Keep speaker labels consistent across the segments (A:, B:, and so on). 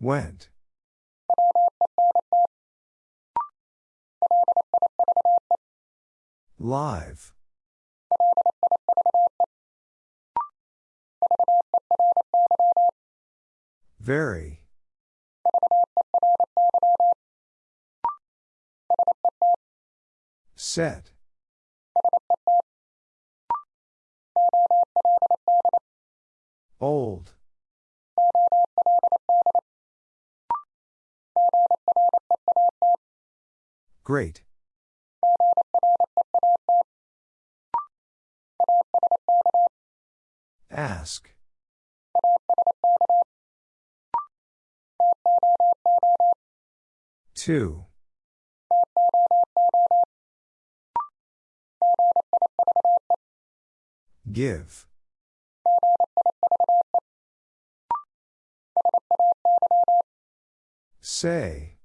A: Went. Live. Very. Set. Old. Great. Ask. Two. Give. Say.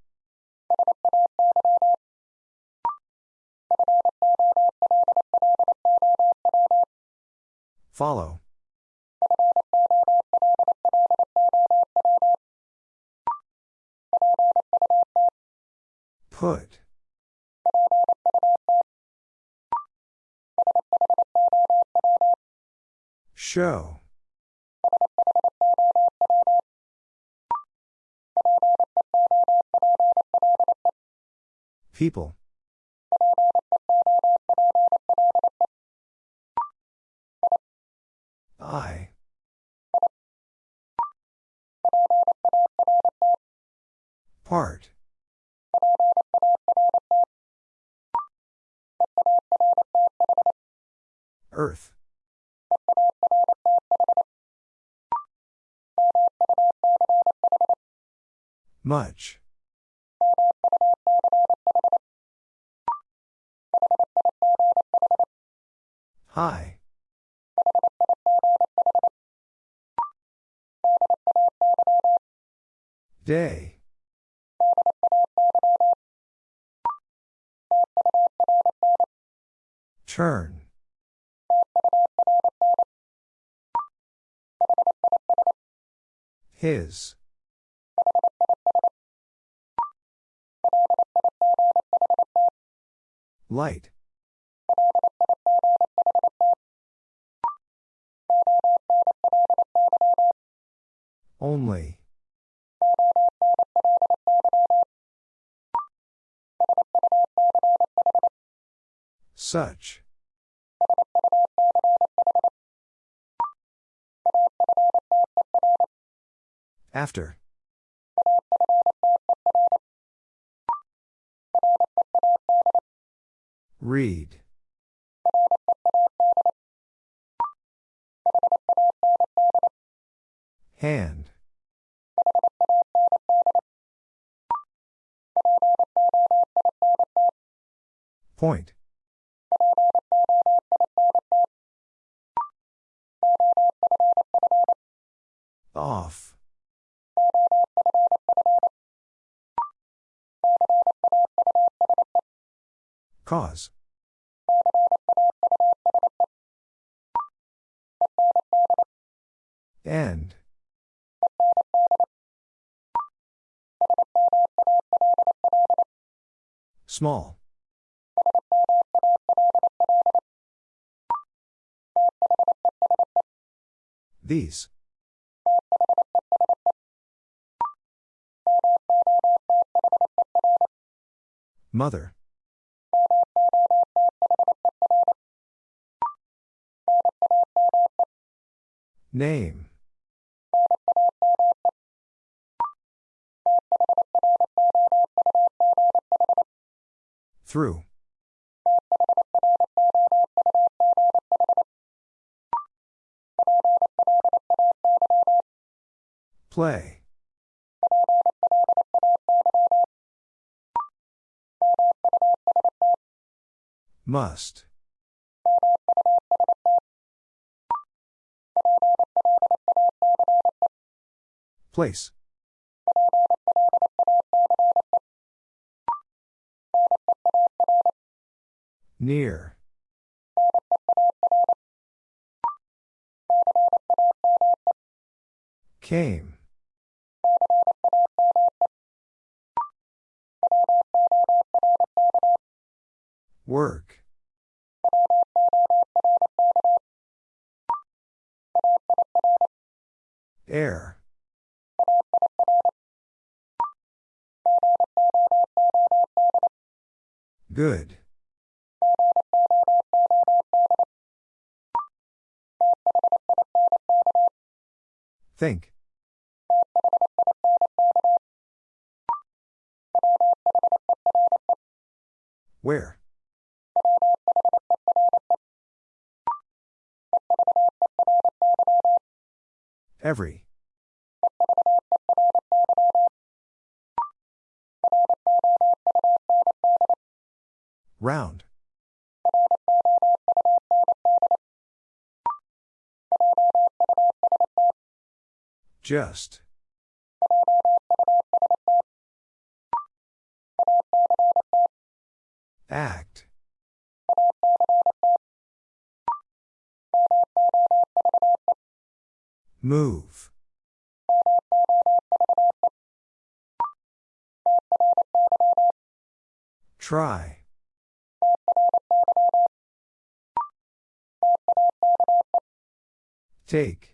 A: Follow. Put. Show. People. I. Part. Earth. Much. Hi. Day. Turn. His. Light. Only. Such. After. Read. Hand. Point. Off. Cause. End. Small. These. Mother. Name. Through. Play. Must. Place. Near. Came. Work. Air. Good. Think. Just. Act. Move. Try. Take.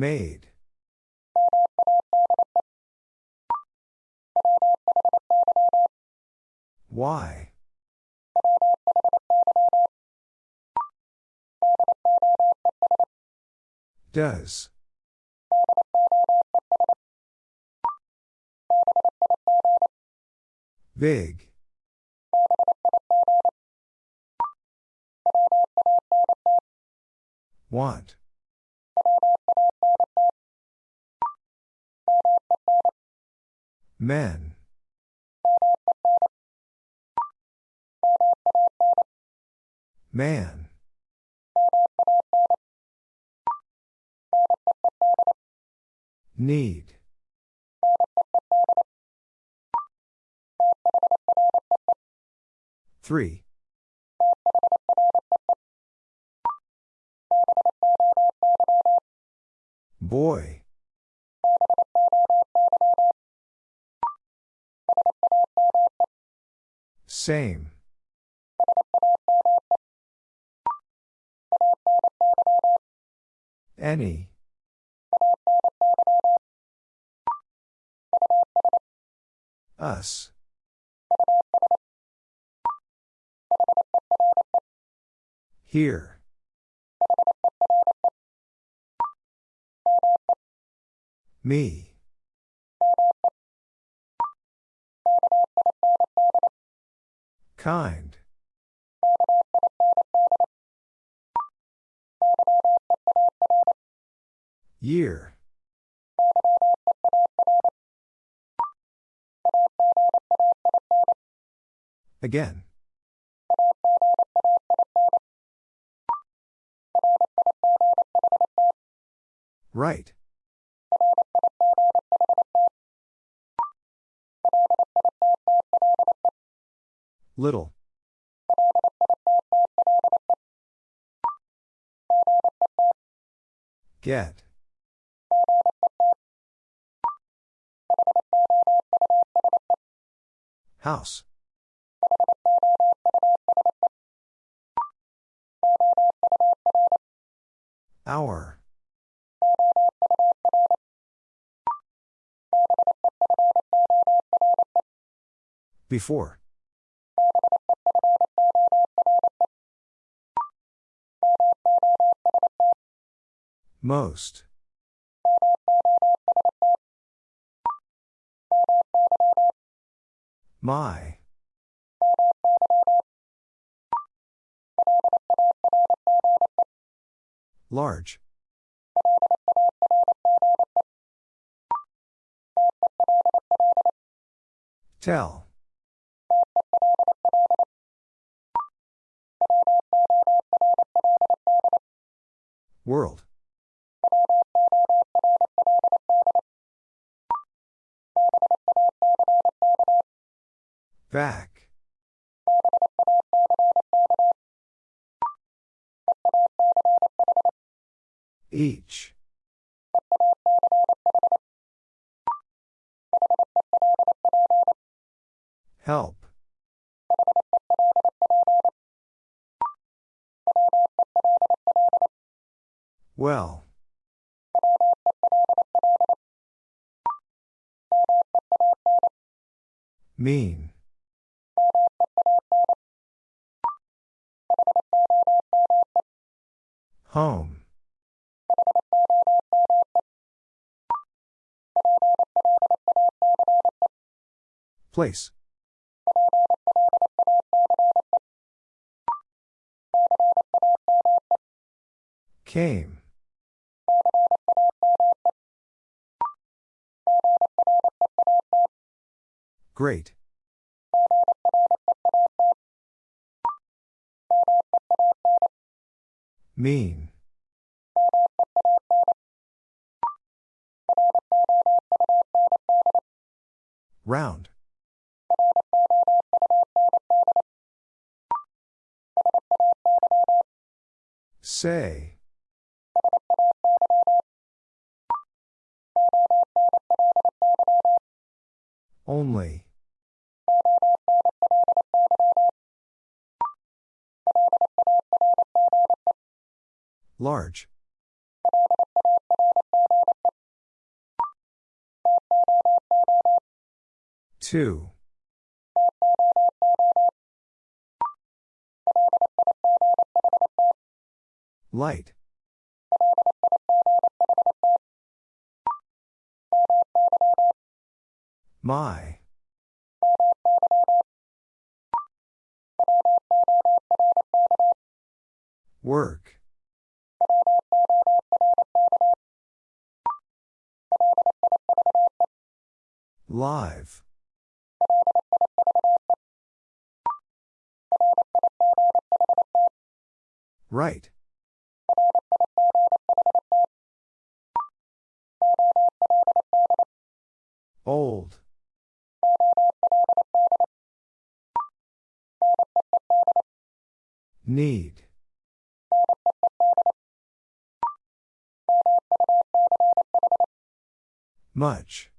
A: Made. Why? Does. Big. Want. Men. Man. Need. Three. Boy. Same. Any. Us. Here. Me. Kind. Year. Again. Right. Little. Get. House. Hour. Before. Most. My. Large. Tell. World. Back. Each. Help. Well. Mean. Home. Place. Came. Great. Mean. Round. Say. Only. Large. Two. Light. My. Work. Live. Right. Old. Need. Much.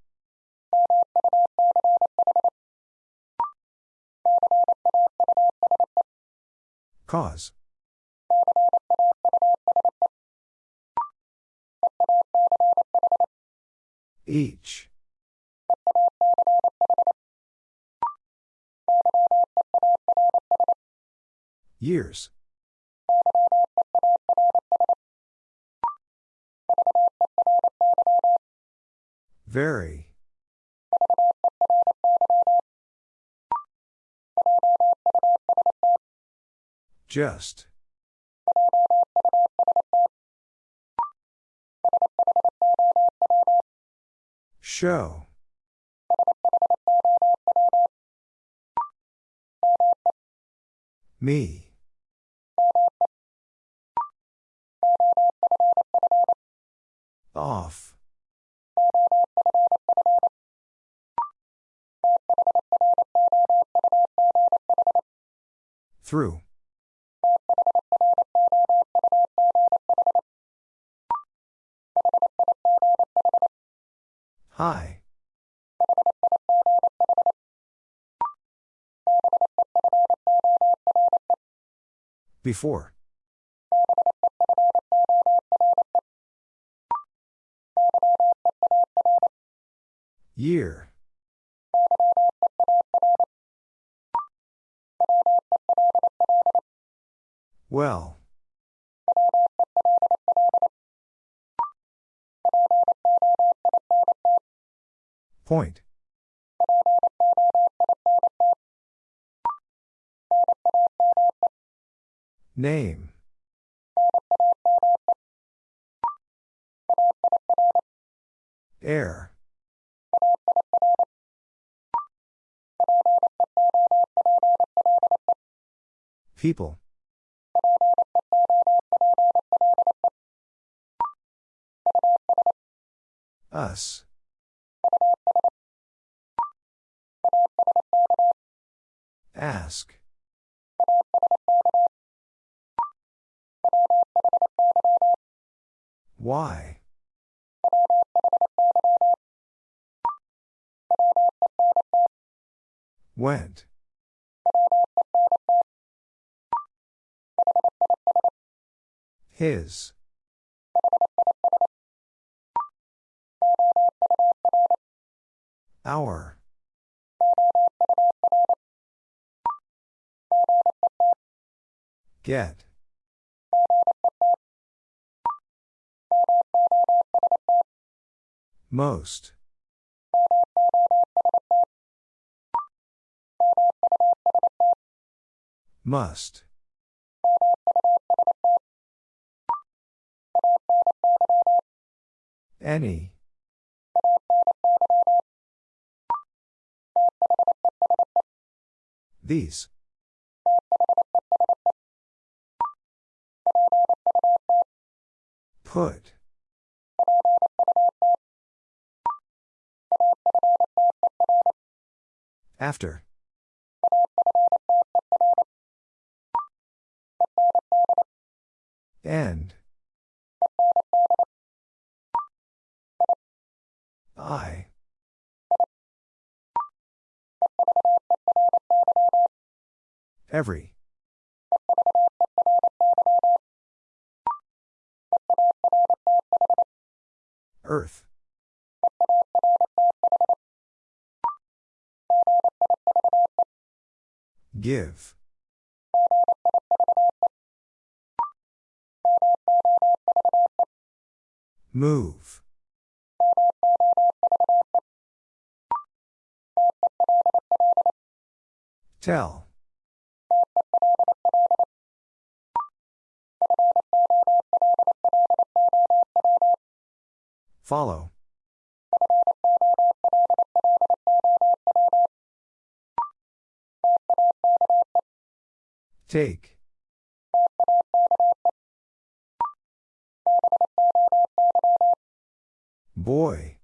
A: Cause. Each. Years. Very. Just. Show. Me. Off. Through. Hi. Before. Year. Well. Point. Name. Air. People. Us. Ask. Why? Went. His. Our. Get. Most. Must. Any. These. Put. After. End. I. Every. Earth. Give. Move. Tell. Follow. Take. Boy.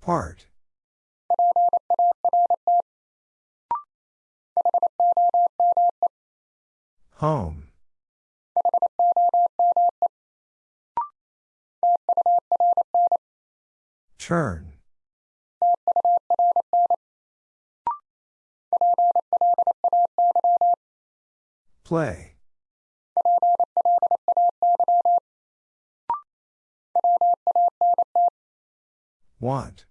A: Part. Home. Turn. Play. Want.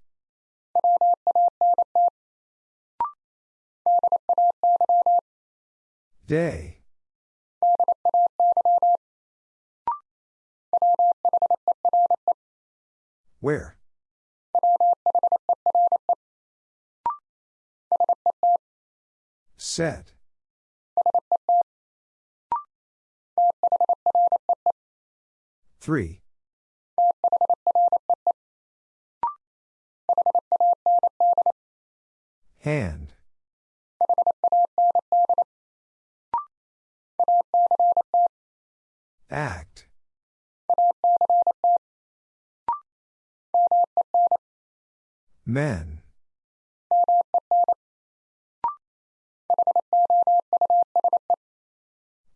A: Day. Where? Set. Three. Hand. Act. Men.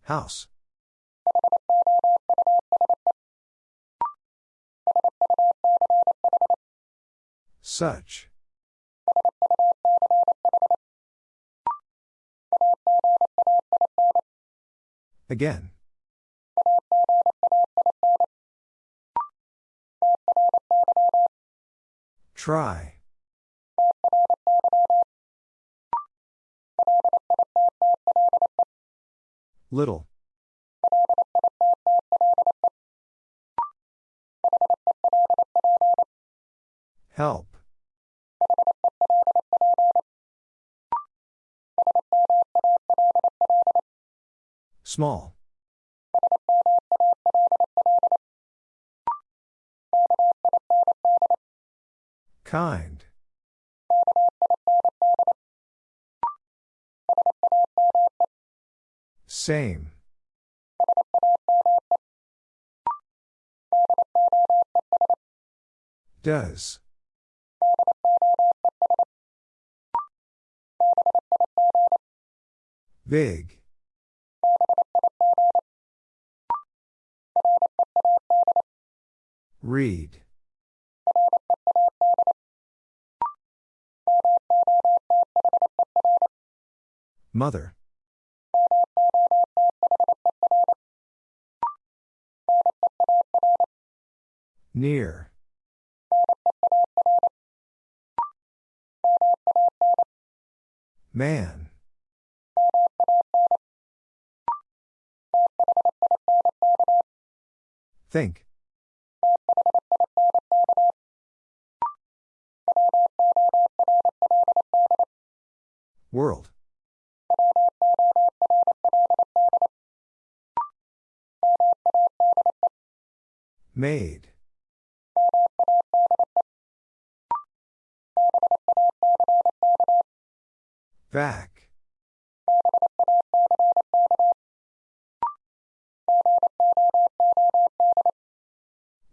A: House. Such. Again. Try. Little. Help. Small. Kind. Same. Does. Big. Read. Mother. Near. Man. Think. World. Made. Back.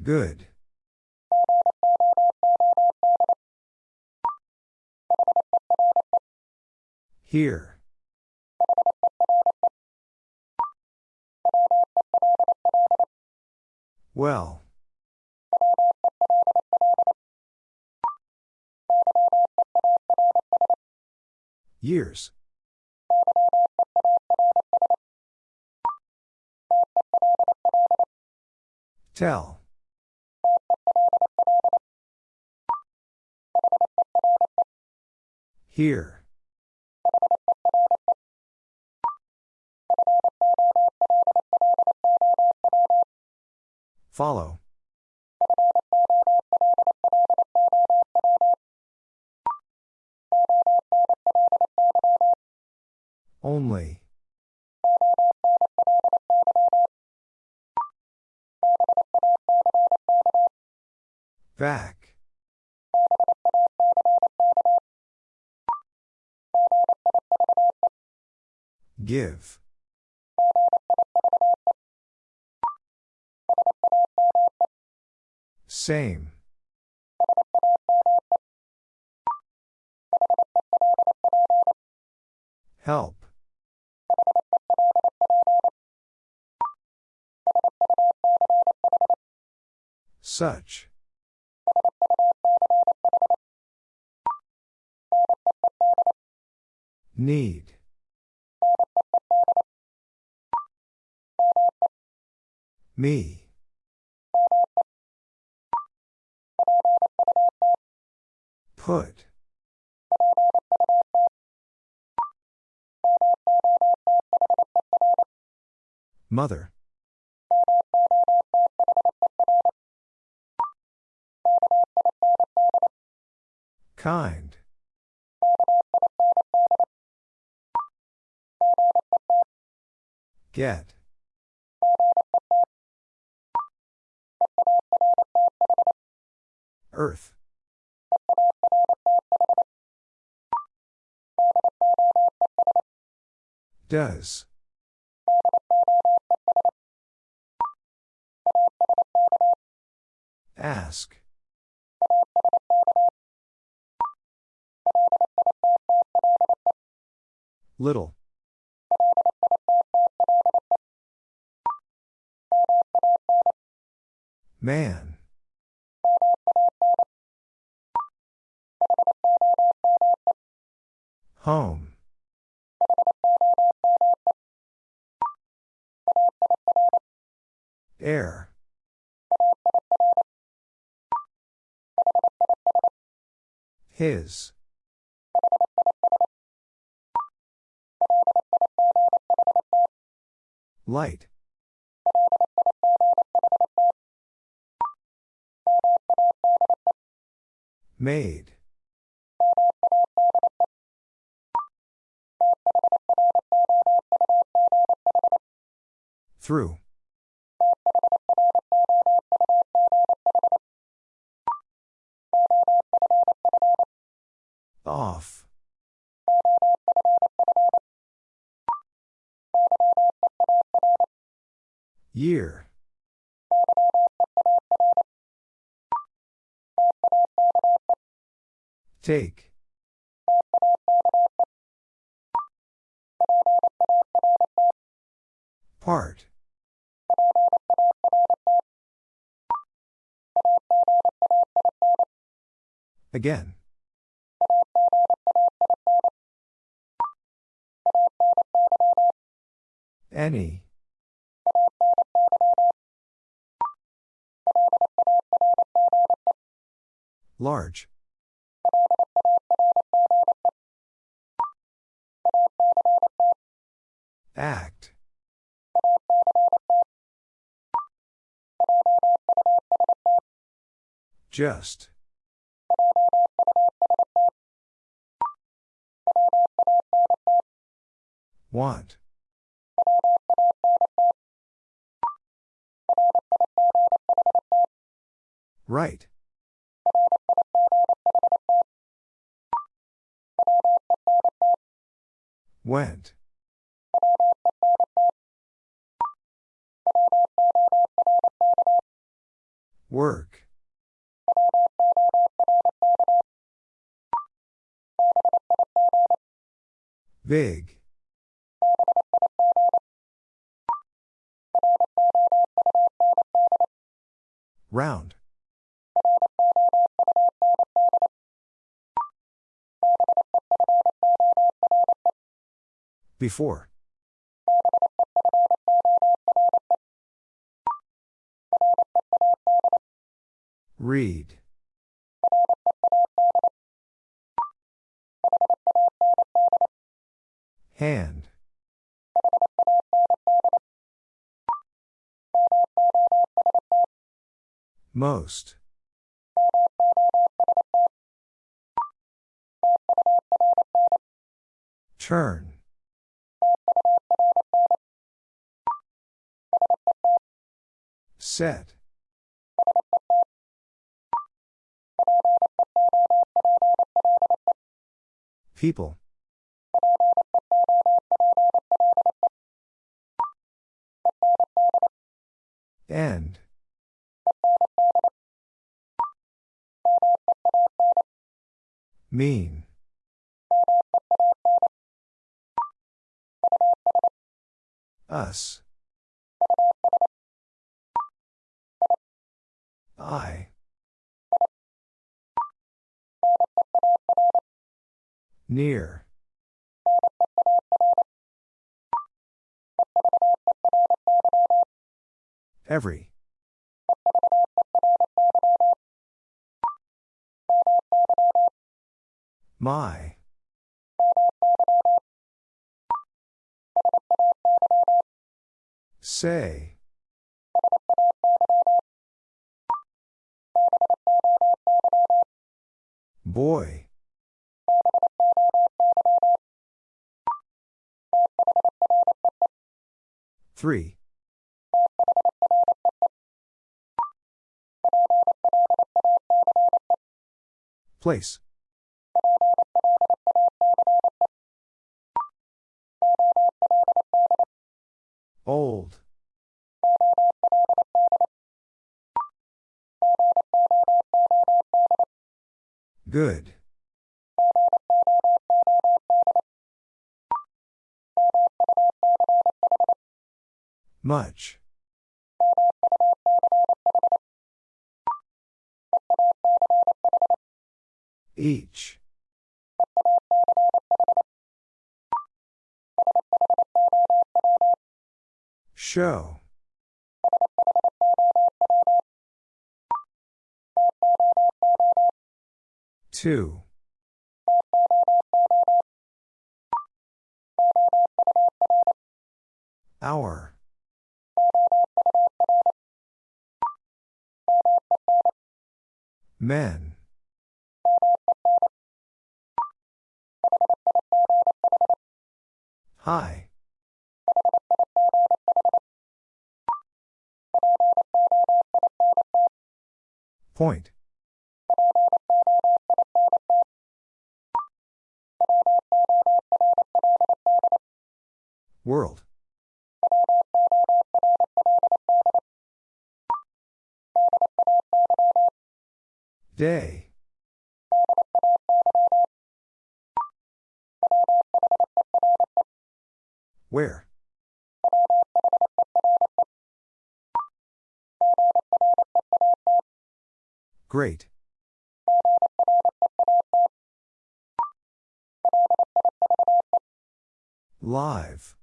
A: Good. Here. Well. Years. Tell. Here. Follow. Only. Back. Give. Same. Help. Such. Need. Me. Put. Mother. Kind. Get. Earth. Does. Ask. Little. Man. Home. Air. His. Light. Made. Through. Off. Year. Take. Part. Again. Any. Large. Act. Just. Want. Right. Went. Work. Big. Round. Before. Read. Hand. Most. Turn. Set. People. End. Mean. Us. I. Near. Every. My. Say. Boy. Three. Place. Old. Good. Much. Each. Show. Two. Hour. Men. Hi. Point. World. Day. Where? Great. Live.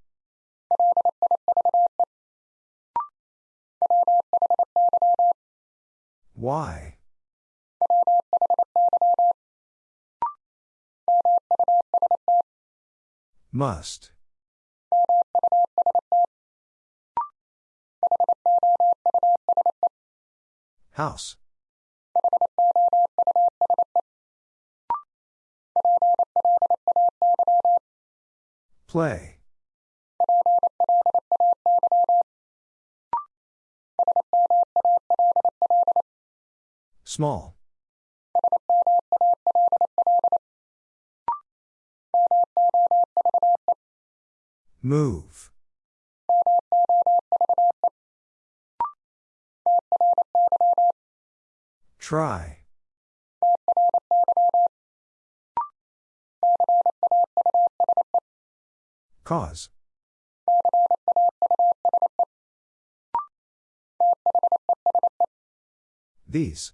A: Why? Must. House. Play. Small. Move. Try. Cause. These.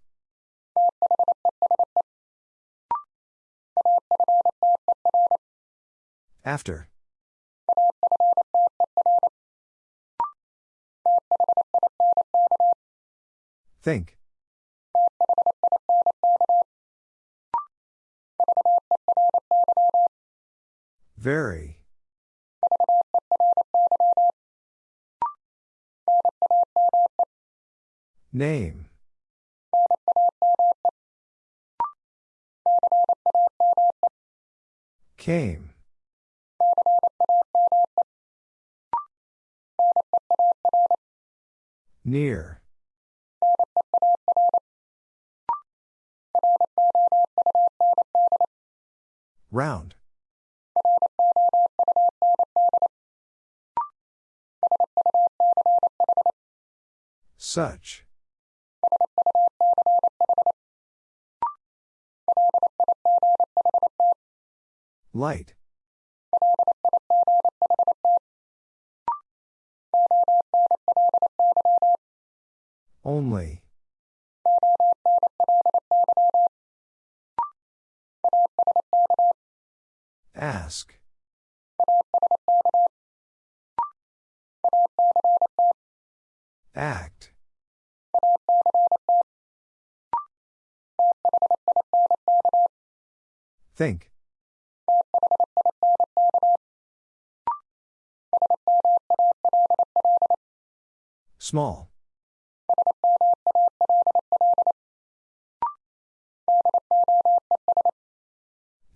A: After. Think. Very. Name. Came. Near. Round. Such. Light. Only. Ask. Act. Think. Small.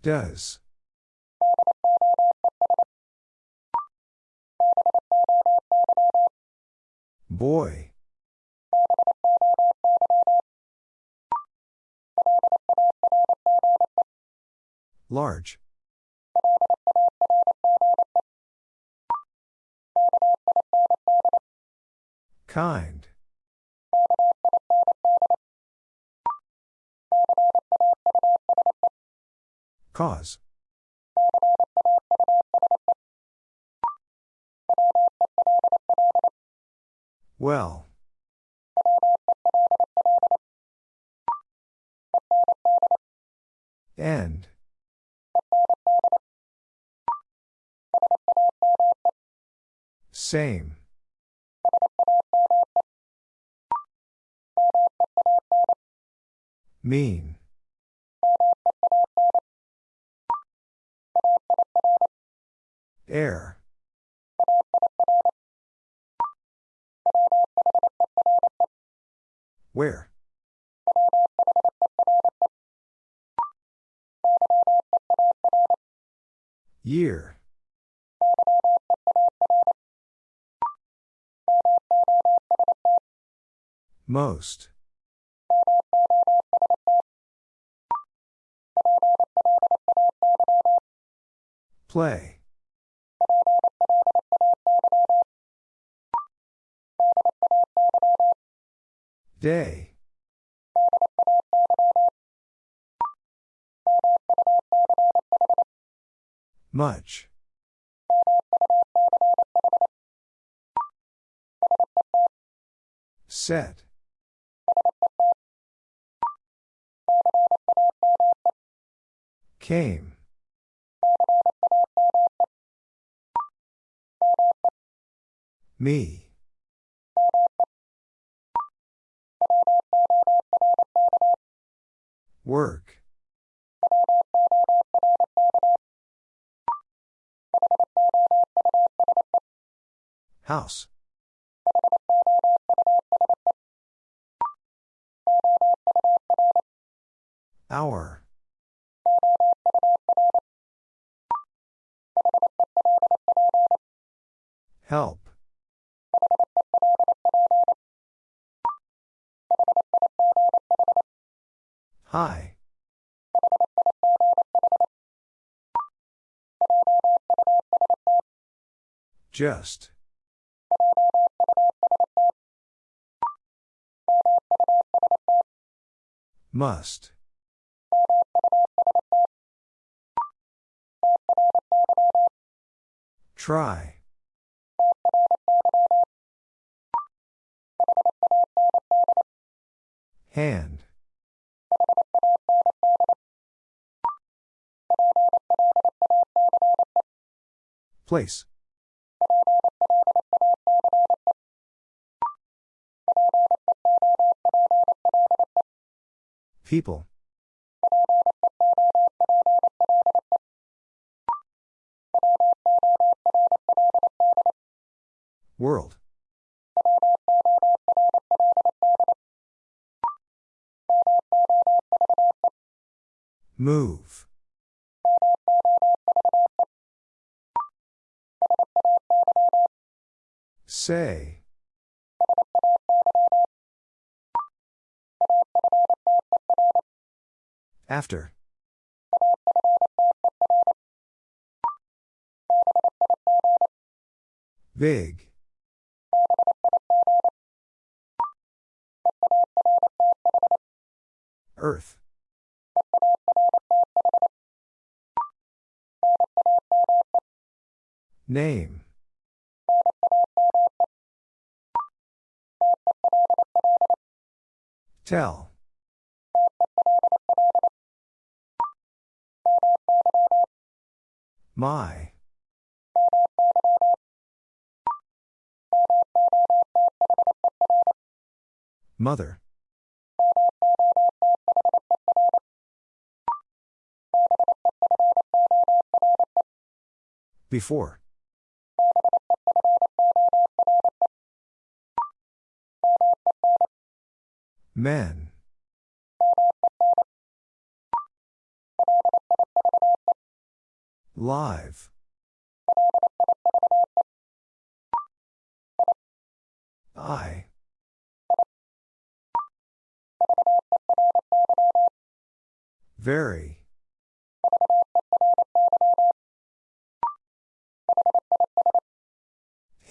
A: Does. Boy. Large. Kind. Cause. Well. End. Same. Mean. Air. Where? Year. Most. Play. Day. Much. Set. Came. Me. Work. House. Hour. Help. Hi. Just. Must. Try. Hand. Place. People. World. Move. Say. After. Big. Earth. Name. Tell. My. Mother. Before. Men. Live. I. Very.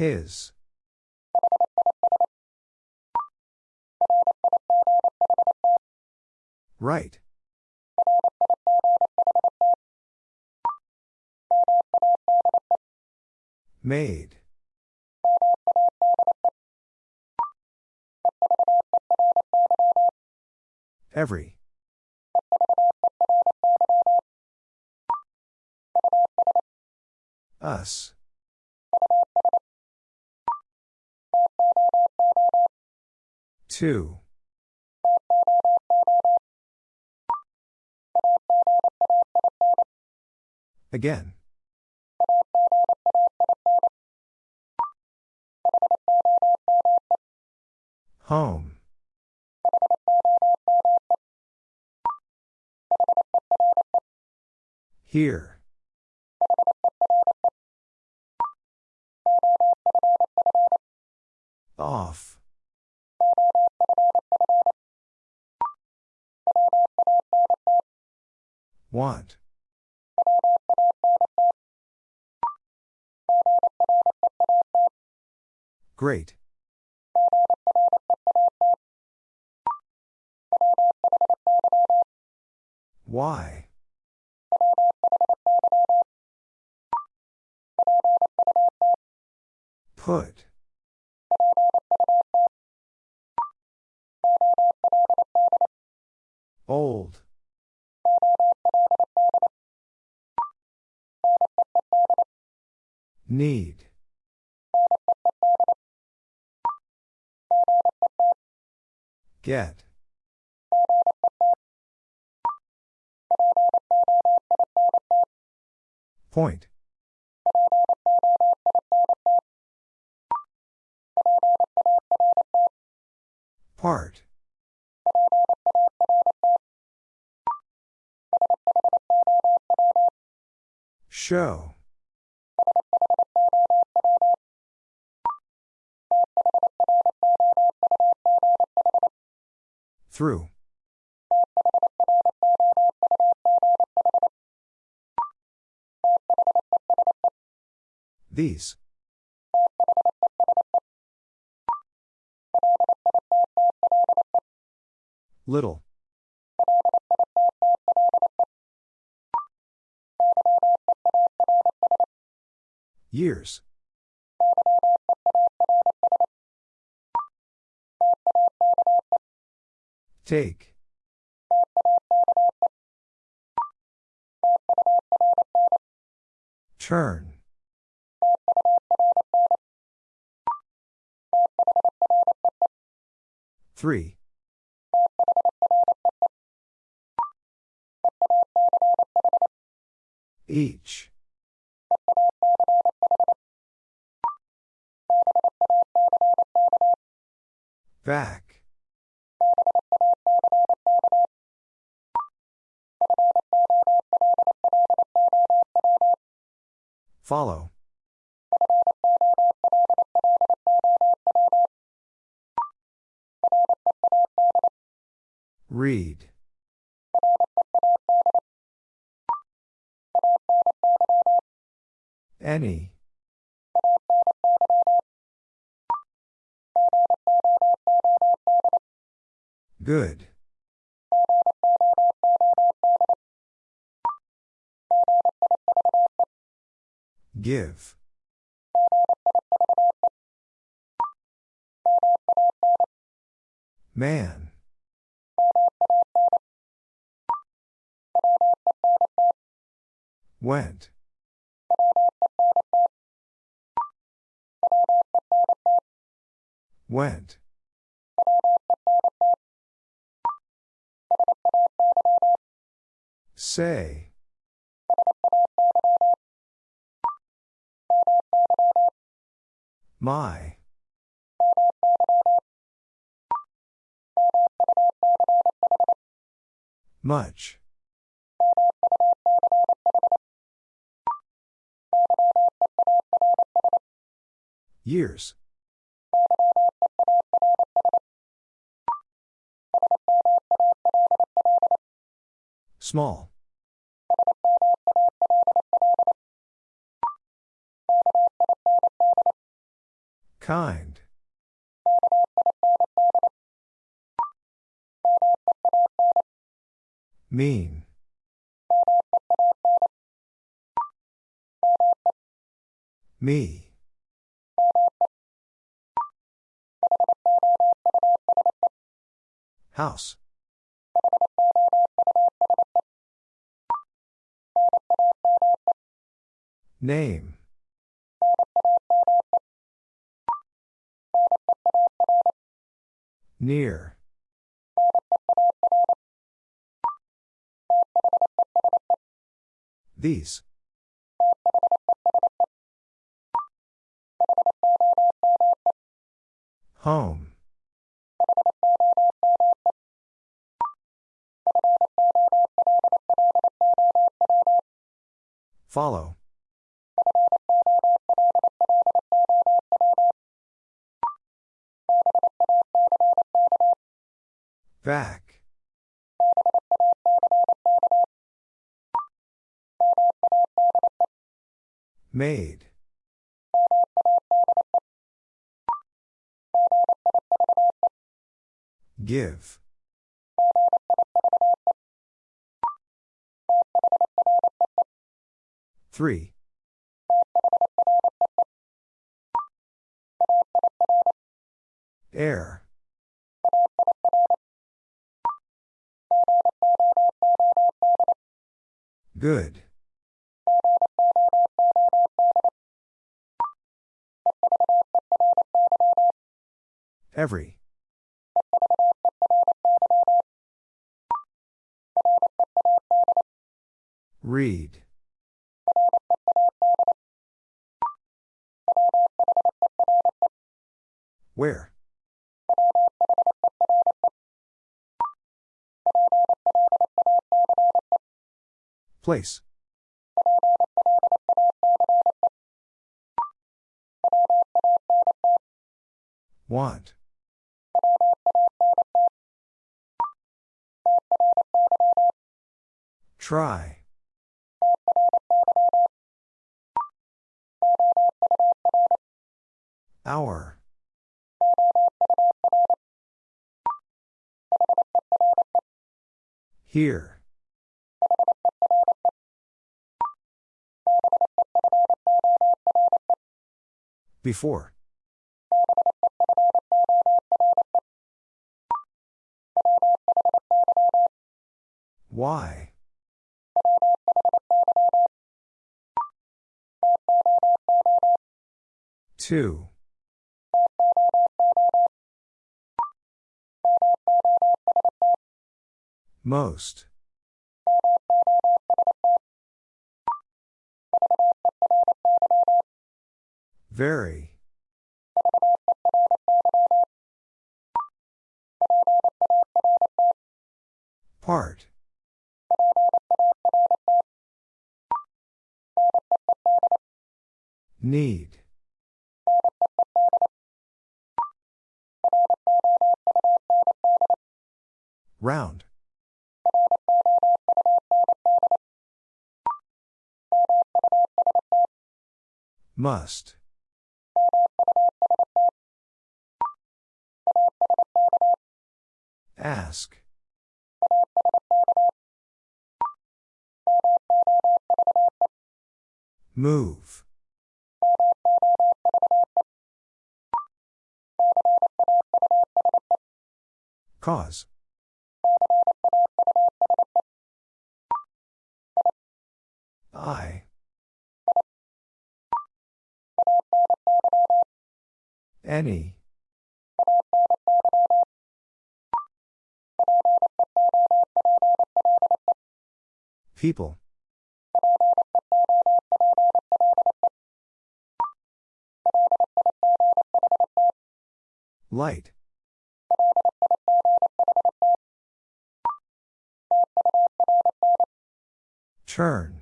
A: His. Right. Made. Every. Us. Two. Again. Home. Here. Off. Want. Great. Why? Put. Old. Need. Get. Point. Part. Show. Through. These. Little. Years. Take. Turn. Three. Each. Back. Follow. Read. Any. Good. Give. Man. Went. Went. Say. My. Much. Years. Small. Kind. Mean. Me. House. Name. Near. These. Home. Follow. Back. Made. Give. Three. Good. Every. Place. Want. Try. Hour. Here. Before. Why? Two. Most. Very. Part. Need. Round. Must. Ask. Move. Cause. I. Any. People. Light. Turn.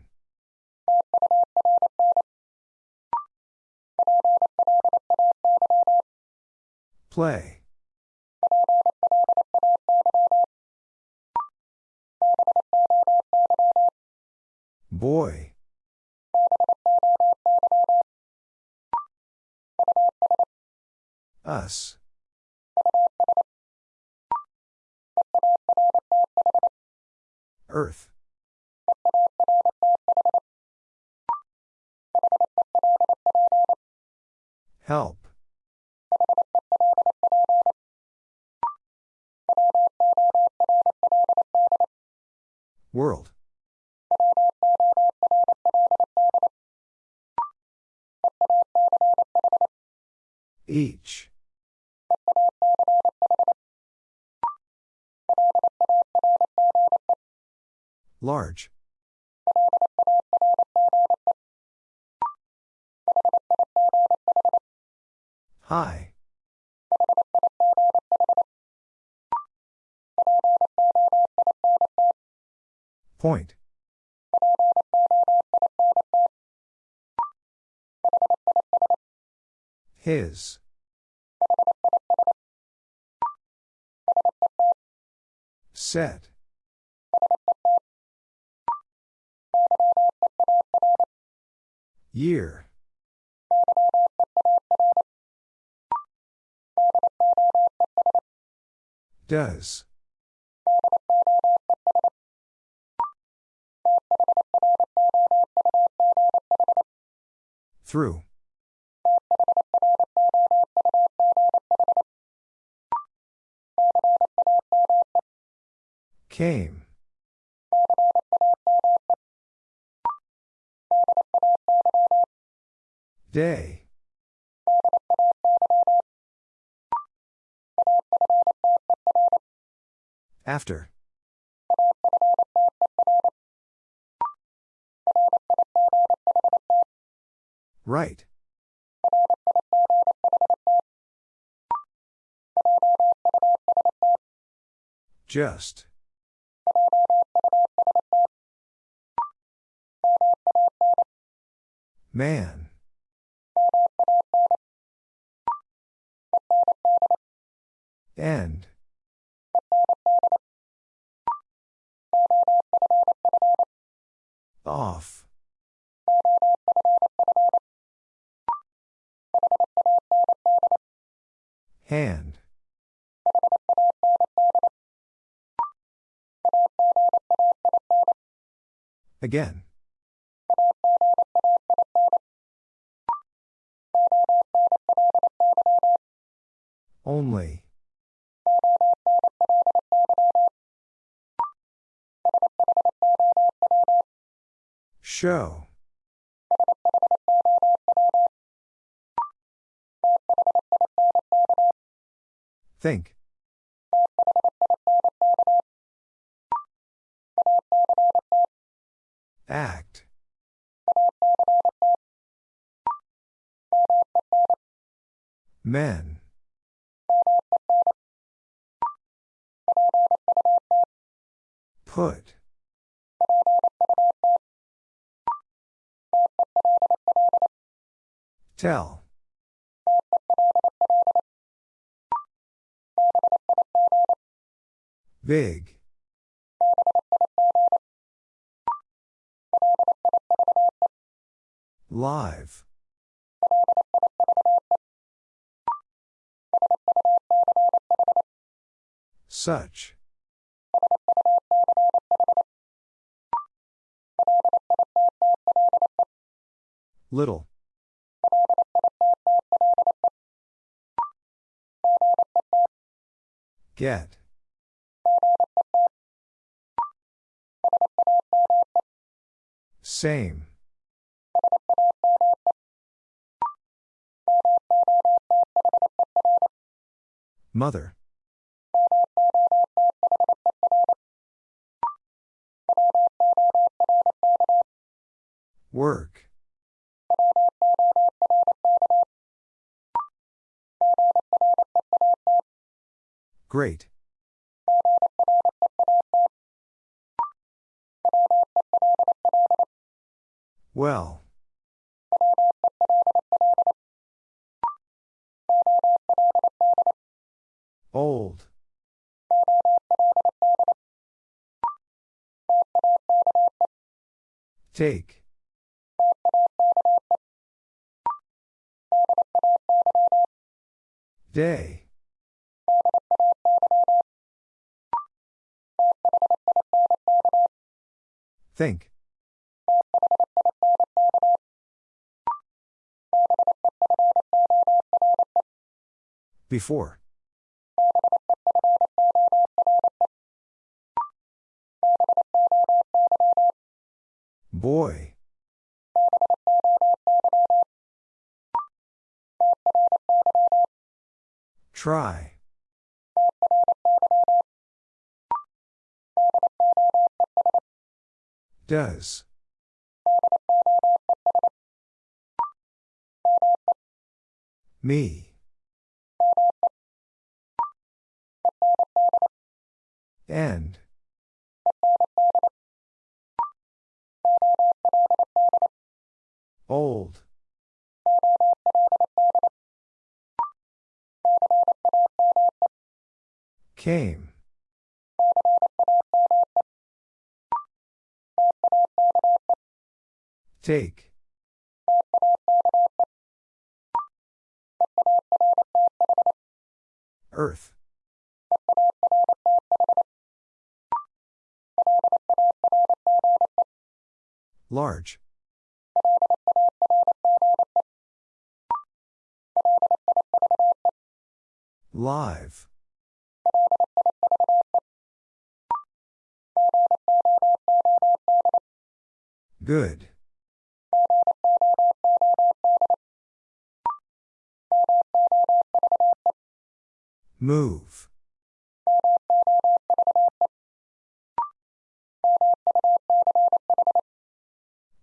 A: Play. Boy. Us. Earth. Help. World. Each. Large. High. Point. His. Set. Year. Does. Through. Came. Day. After. Right. Just. Man. End. Off. Hand. Again. Only. Show. Think. Act. Men. Put. Tell. Big. Live. Such. Little. Get. Same. Mother. Work. Great. Well. Old. Take. Day. Think. Before. Boy. Try. Does. Me. And. Old. Came. Take. Earth. Large. Live. Good. Move.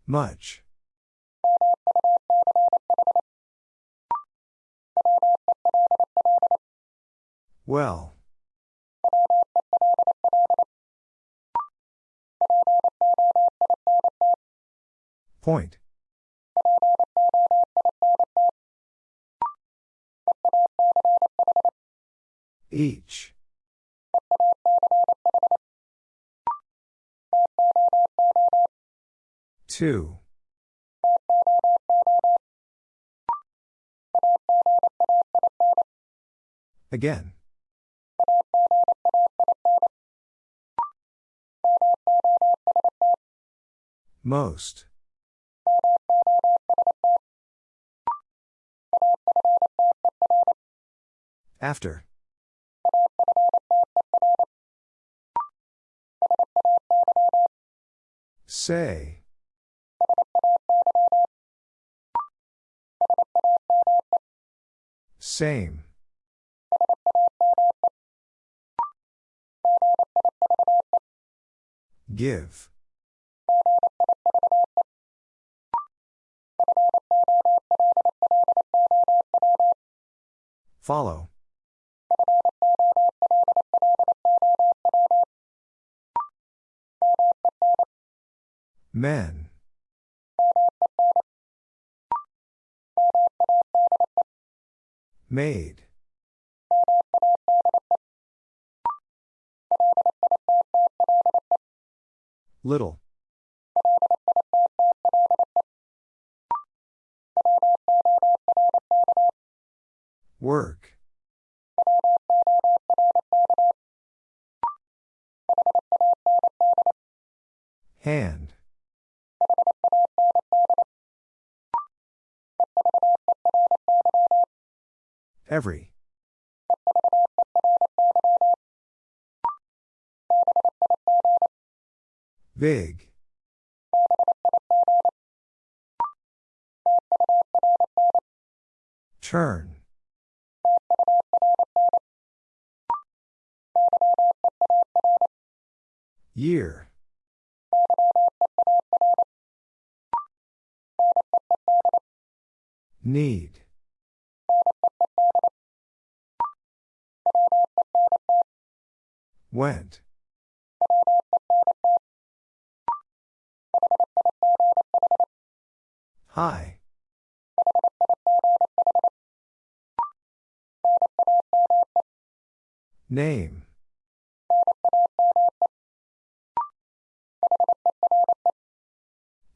A: Much. Well. Point. Each. Two. Again. Most. After. Say. Same. Give. Follow. Men. Made. Little. Work. Hand. Every. Big. Turn. Year. Need. Went. Hi. Name.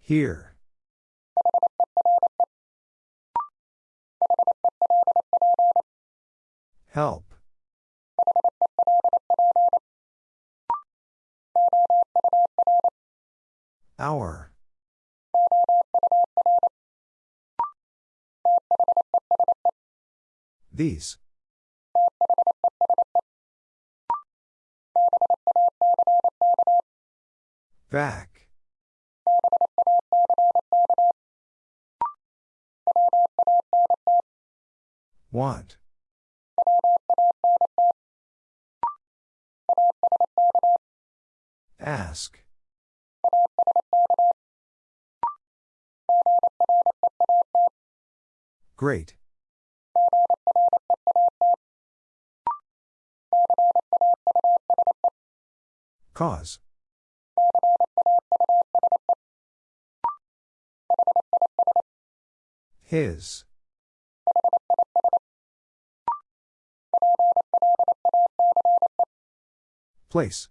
A: Here. Help. These. Back. Want. Ask. Great. Cause. His. Place.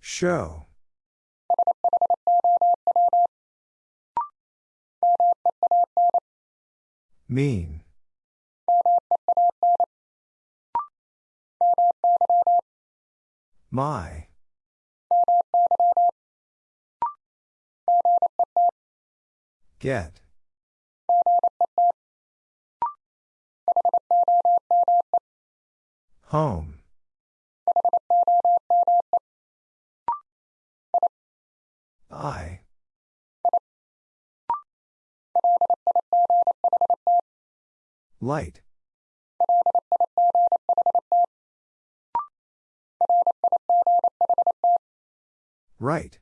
A: Show. Mean. My. Get. Home. I. Light. Right.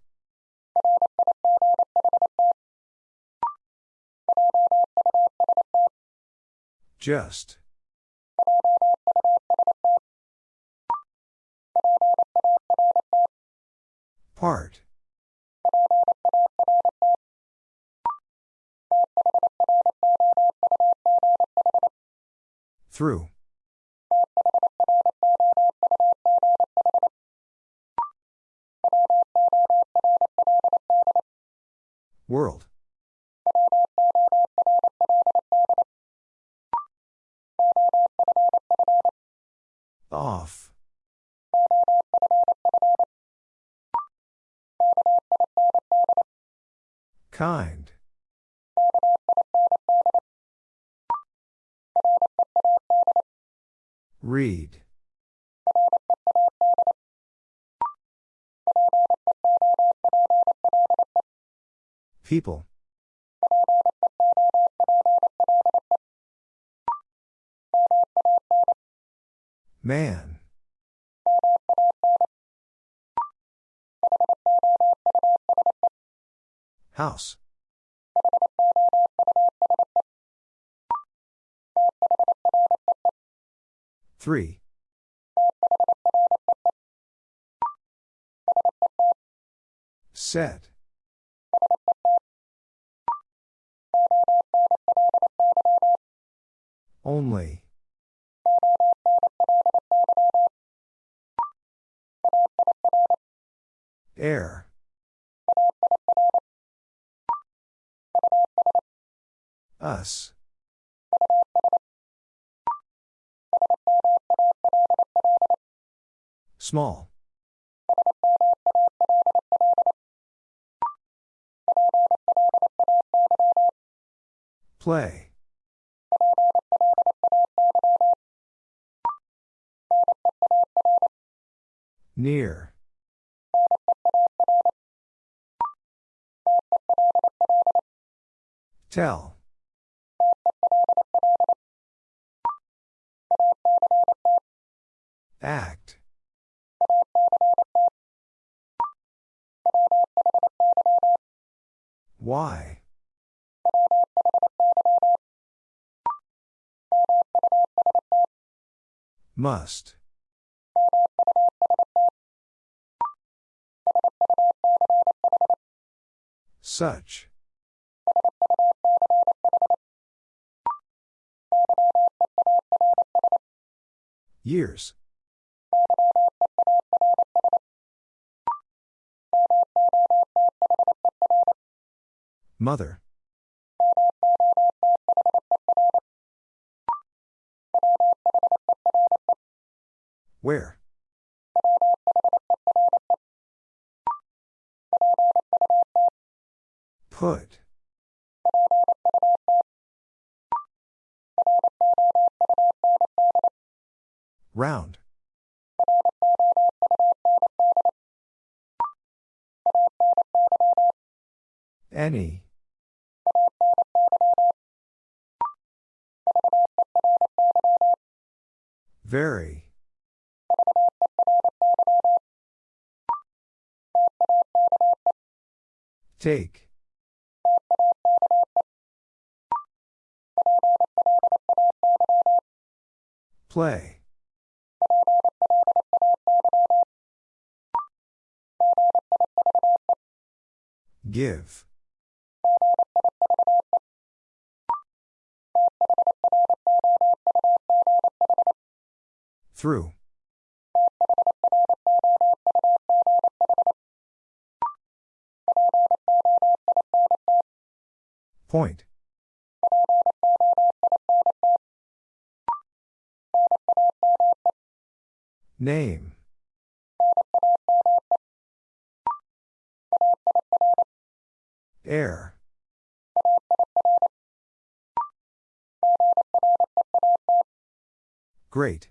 A: Just. Part. Through. World. Off. Kind. Read. People. Man. House. Three. Set. Only. Air. Us. Small. Play. Near. Tell. Act. Why? Must. Such. Years. Mother. Where? Round. Any. Very. Take. Play. Give. Through. Point. Name. Air. Great.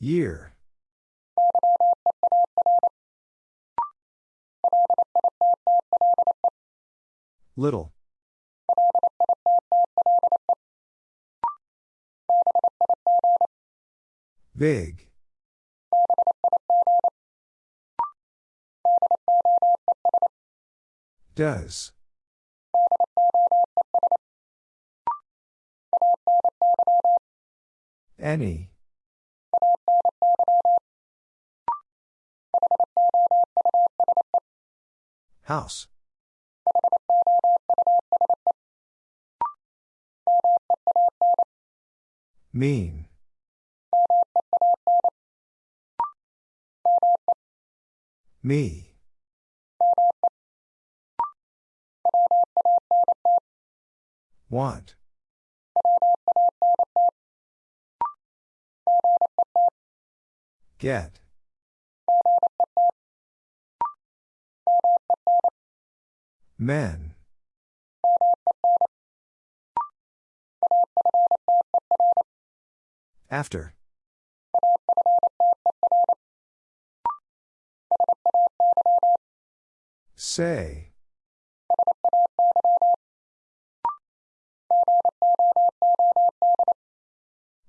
A: Year. Little. Big. Does. Any. House. Mean. Me. Want. Get. Men. After. Say.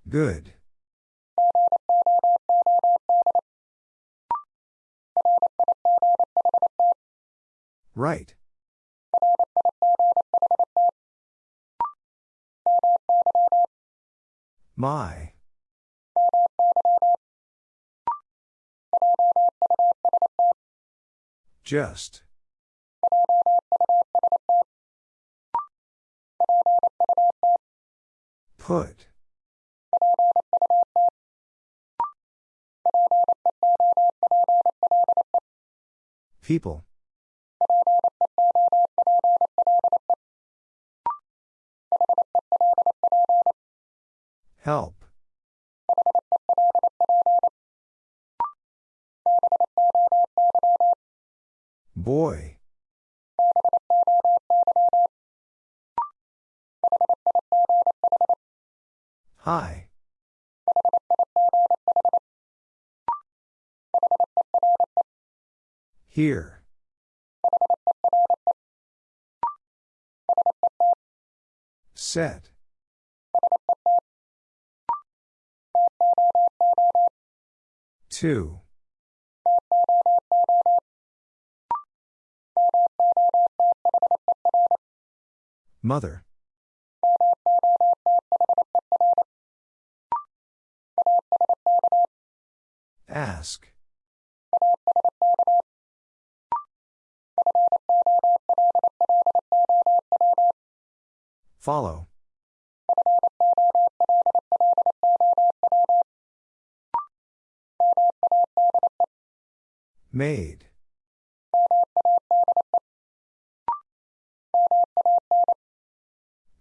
A: Good. Right. My. Just. Put. People. Help. Boy. Hi. Here. Set. Two. Mother. Ask. Follow. Made.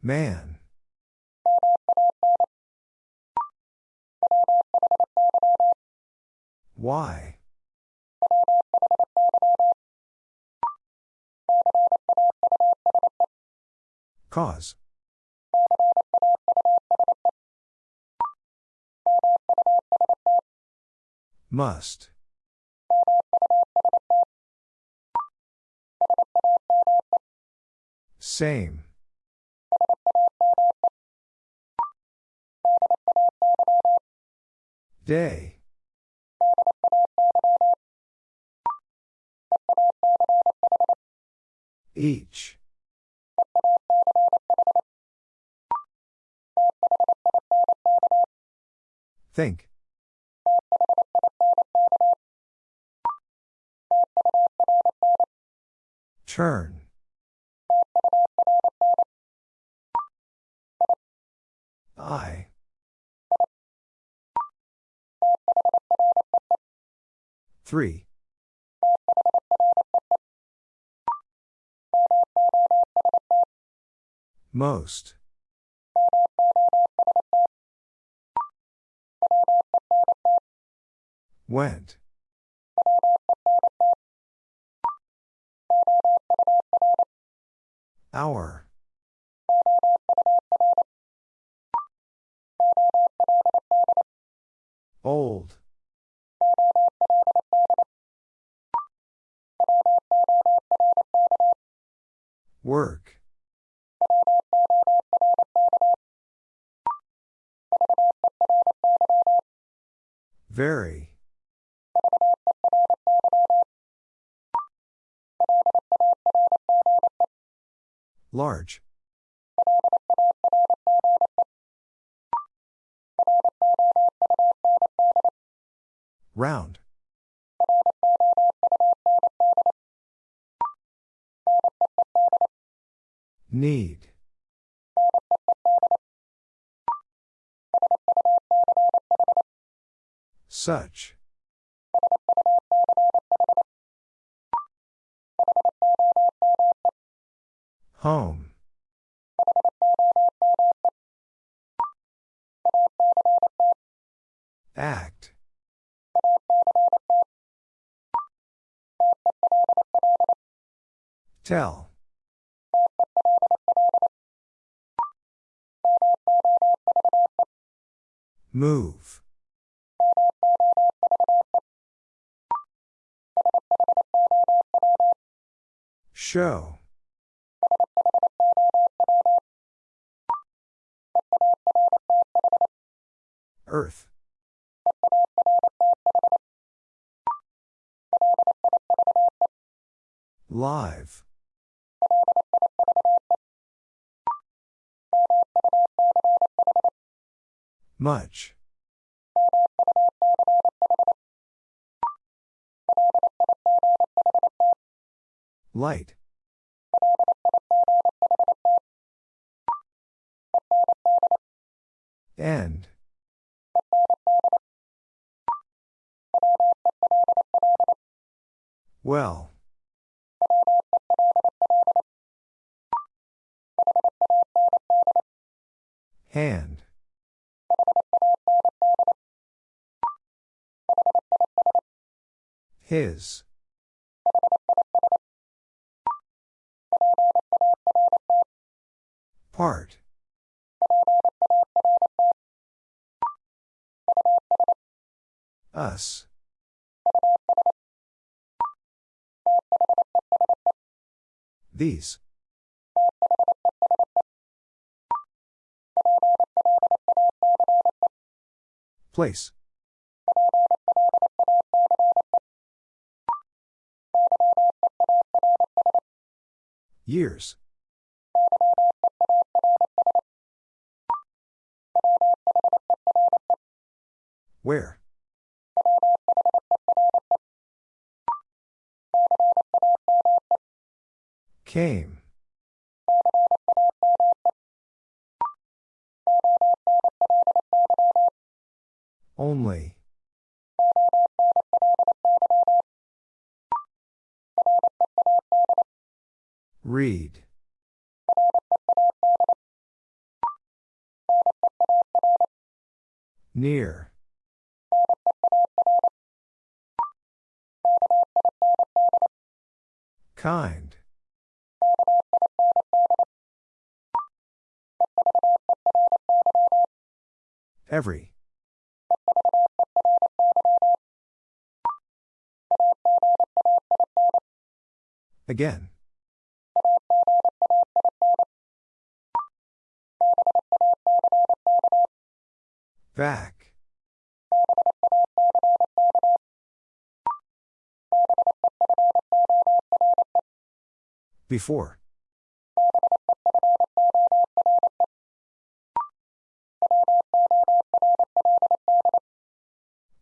A: Man. Why? Cause. Must. Same. Day. Each. Think. Turn. I. Three. Most. Went. Hour. Old. Work. Very. Large. Round. Need. Such. Home. Act. Tell. Move. Show. Earth. Live. Much. Light. End. Well. Hand. His. Part. Us. These. Place. Years. Where? Came. Only. Read. Near. Kind. Every. Again. Back. Before.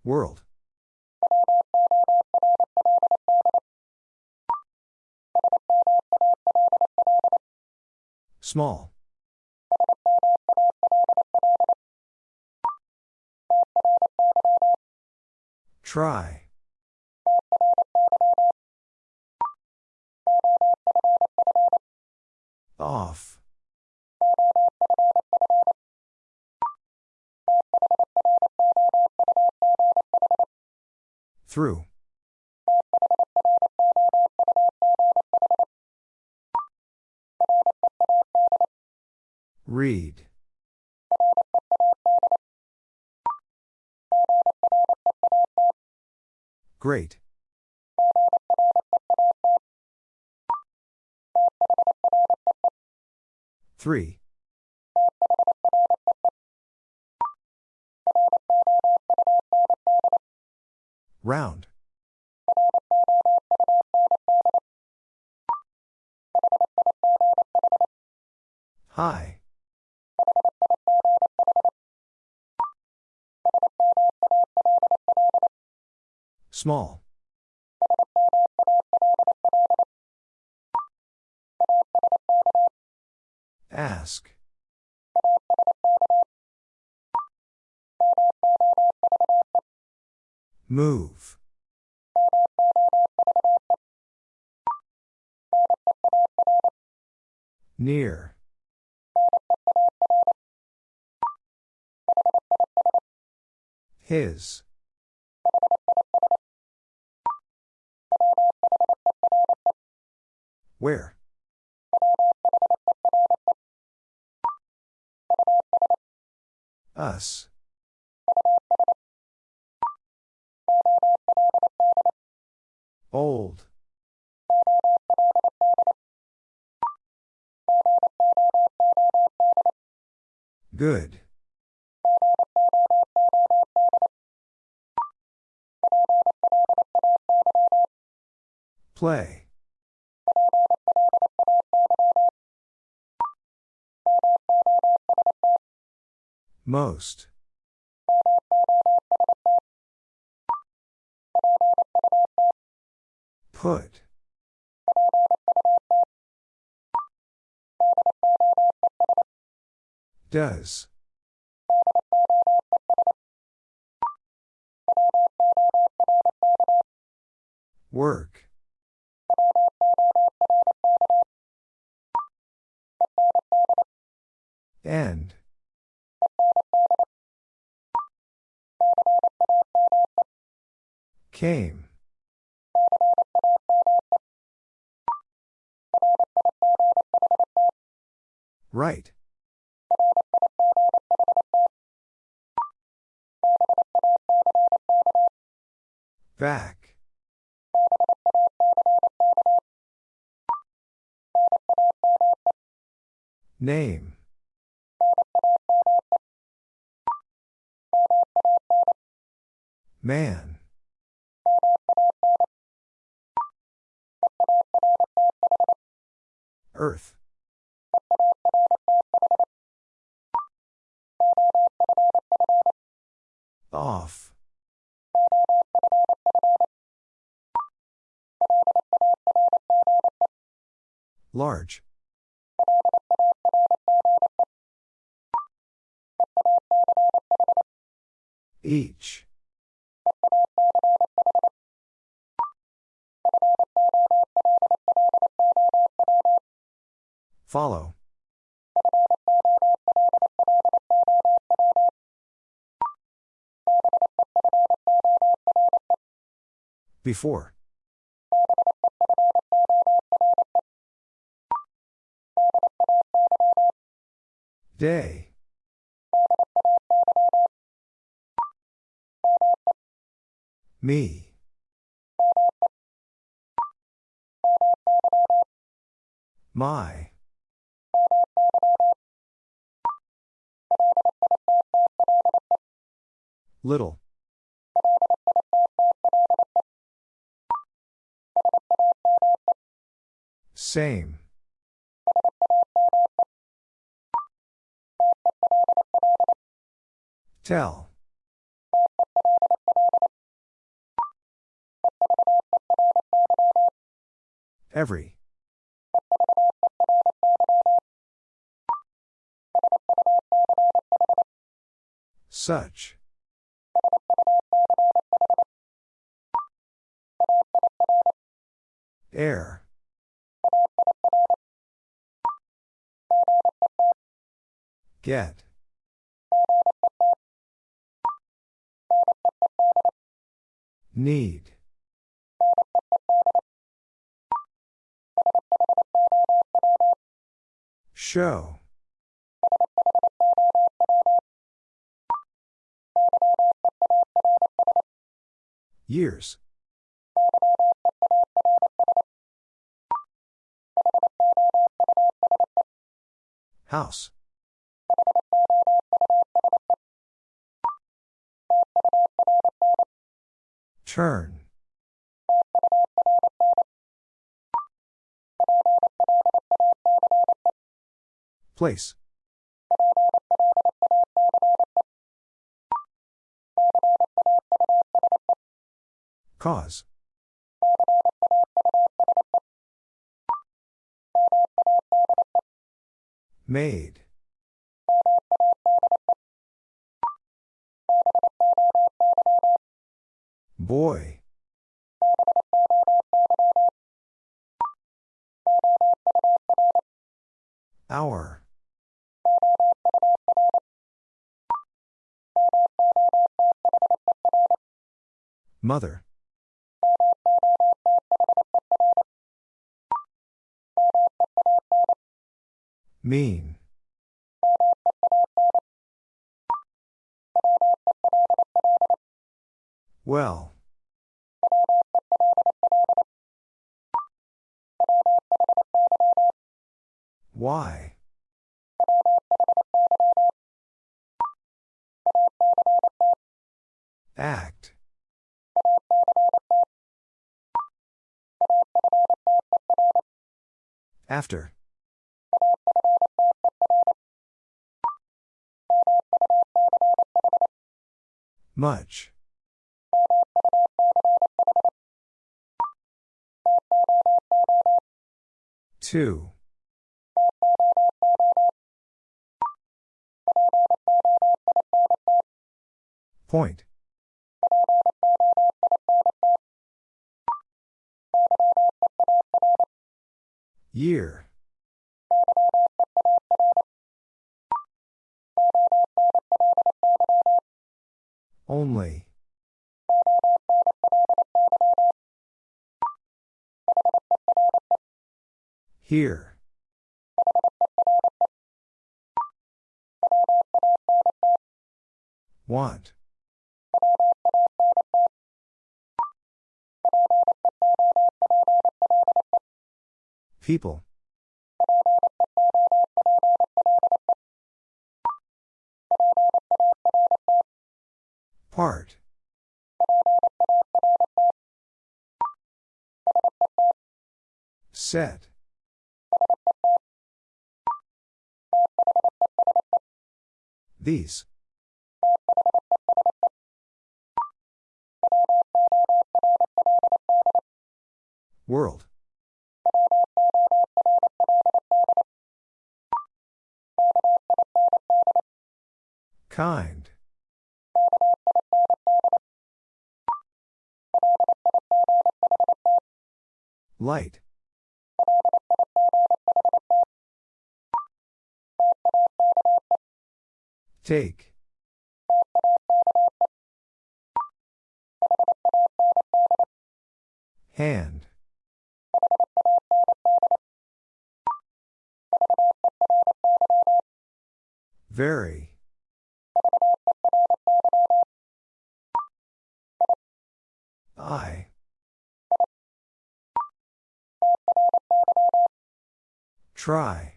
A: World. Small. Try. Off. Through. Read. Great. Three. Round. High. Small. Ask. Move. Near. His. Where? Us. Old. Good. Play. Most. Put. Does. Work. End. Came. Right. Back. Name. Man. Earth. Off. Large. Each. Follow. Before. Day. Me. My. Little. Same. Tell. Every. Such. Air. Get. Need. Show. Years. House. Turn. Place. Cause. Made. Boy. Hour. Mother. Mean. Well. Why? Act. After. Much. Two. Point. Year. Only. Here. Want. People. Part. Set. These. World. Kind. Light. Take. Hand. Very. I. Try.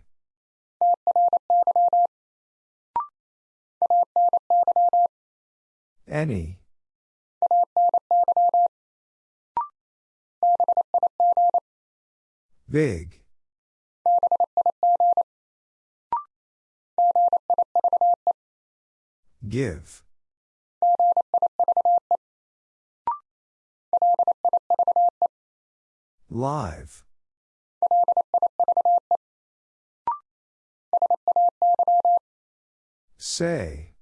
A: Any. Big. Give. Live. Say.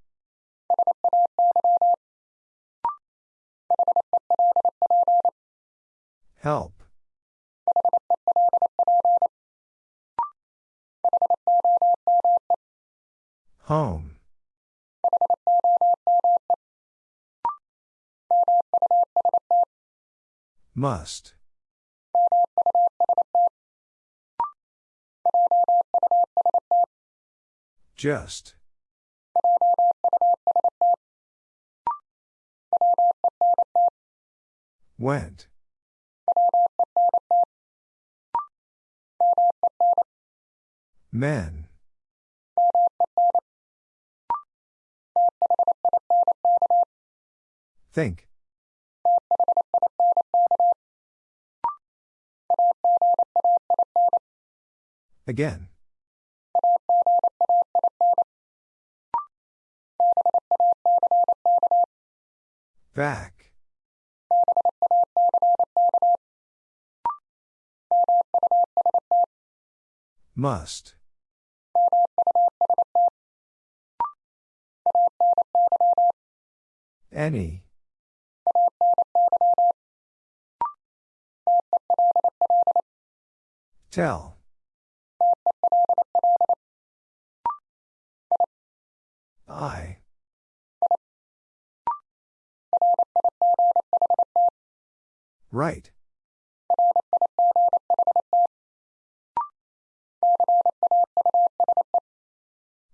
A: Help. Home. Must. Just. Went. Men. Think. Again. Back. Must. Any. Tell. I. Right.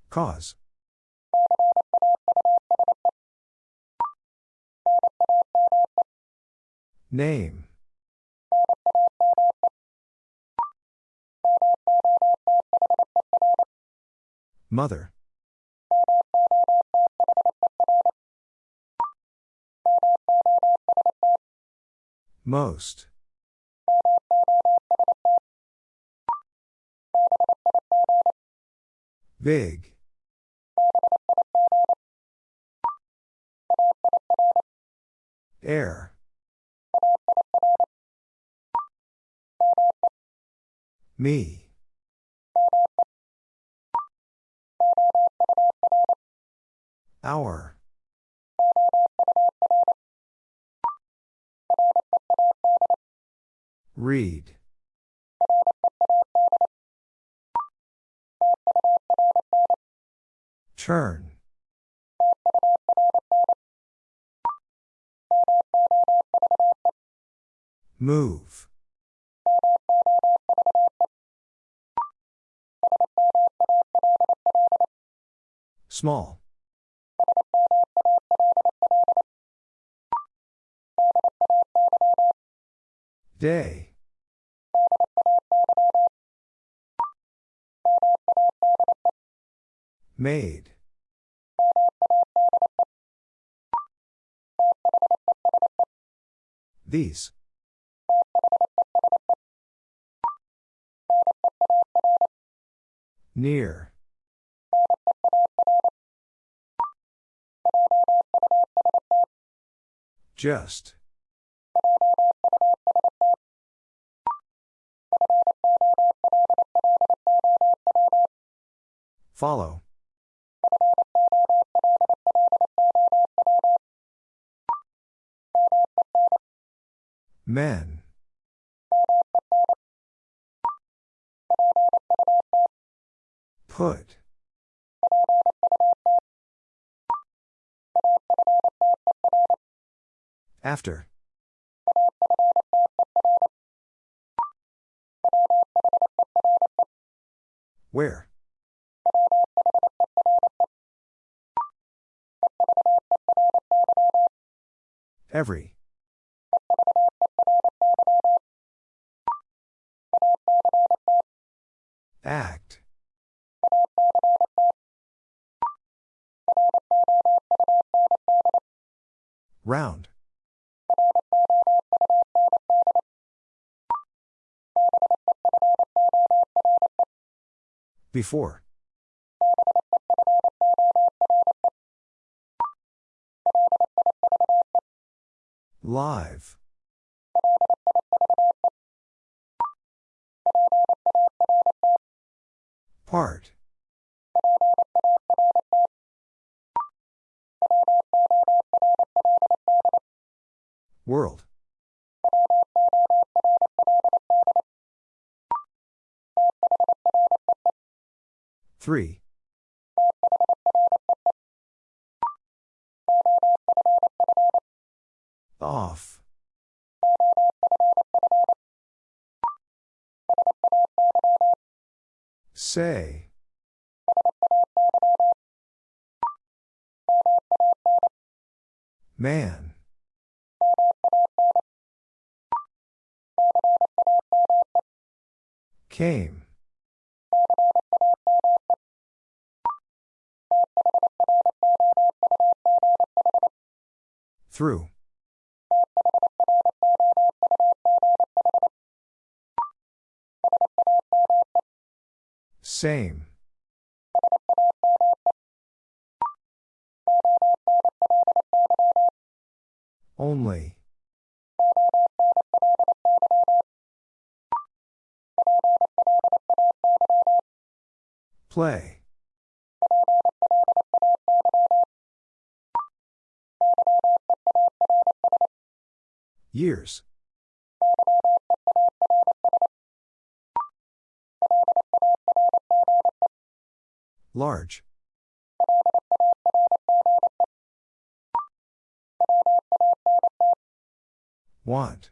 A: Cause. Name. Mother. Most. Big. Air. Me. Hour. Read. Turn. Move. Small. Day. Made. These. Near. Just. Follow. Men. Put. After. Where? Every. Act. Round. Before. Live. Part. 3. Off. Say. Man. Came. Through. Same. Only. Play. Years. Large. Want.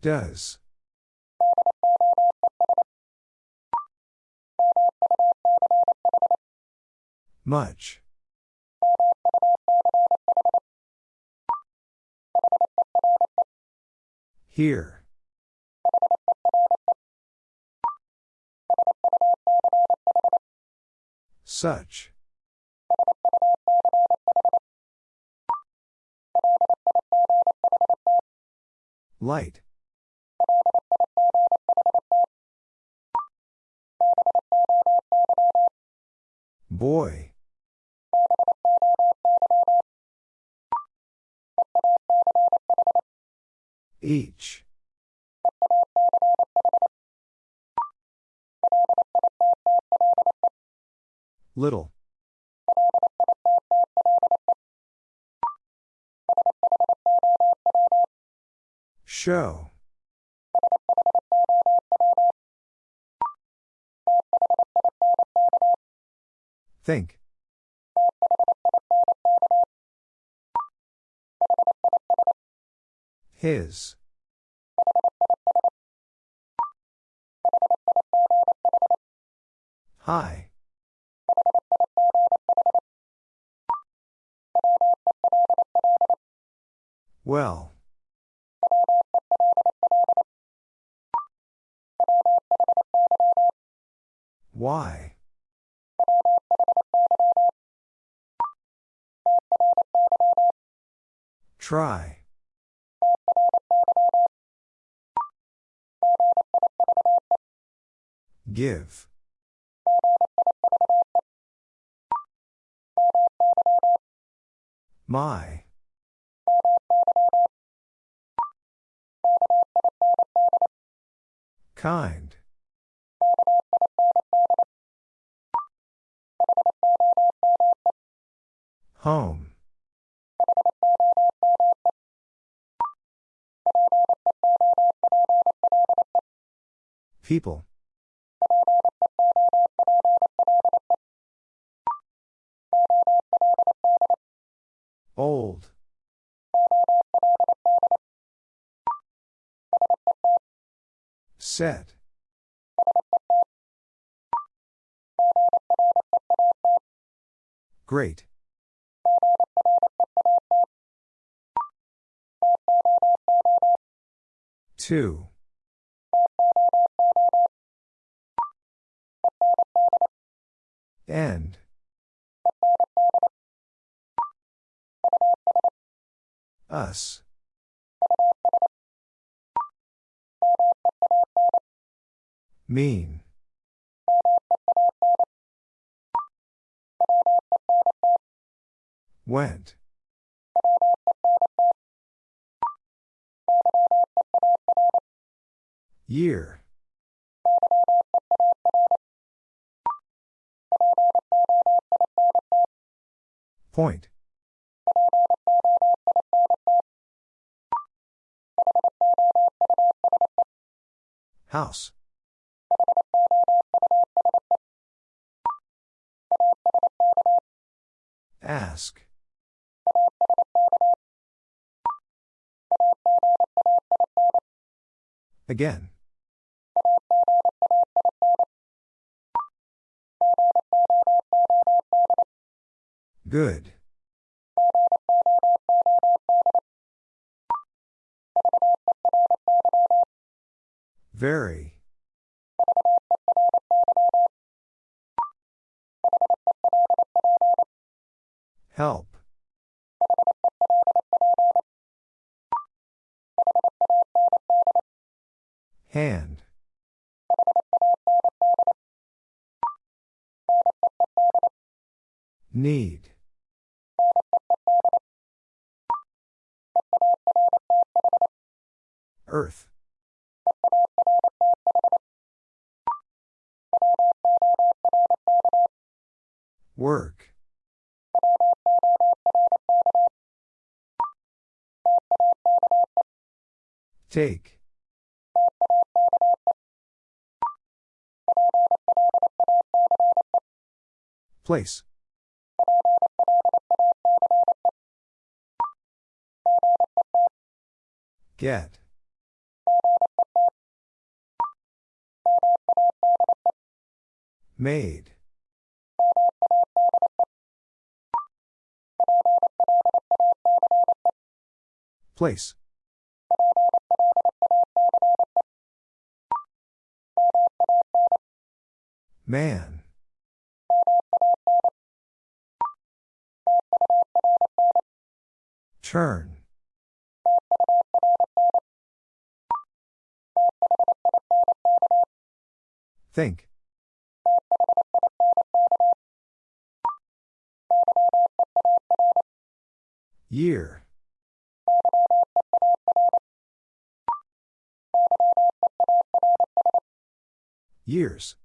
A: Does. Much. Here. Such. Light. Boy. Each. Little. Show. Think. His. Hi. Well. Why? Try. Give. My. Kind. Home. People. Old. Set. Great. Two. End. Us. Mean. Went. Year. Point. House. Ask. Again. Good. Very. Help. Hand. Need. Earth. Work. Take. Place. Get. Made. Place. Man. Turn. Think. Year. Years.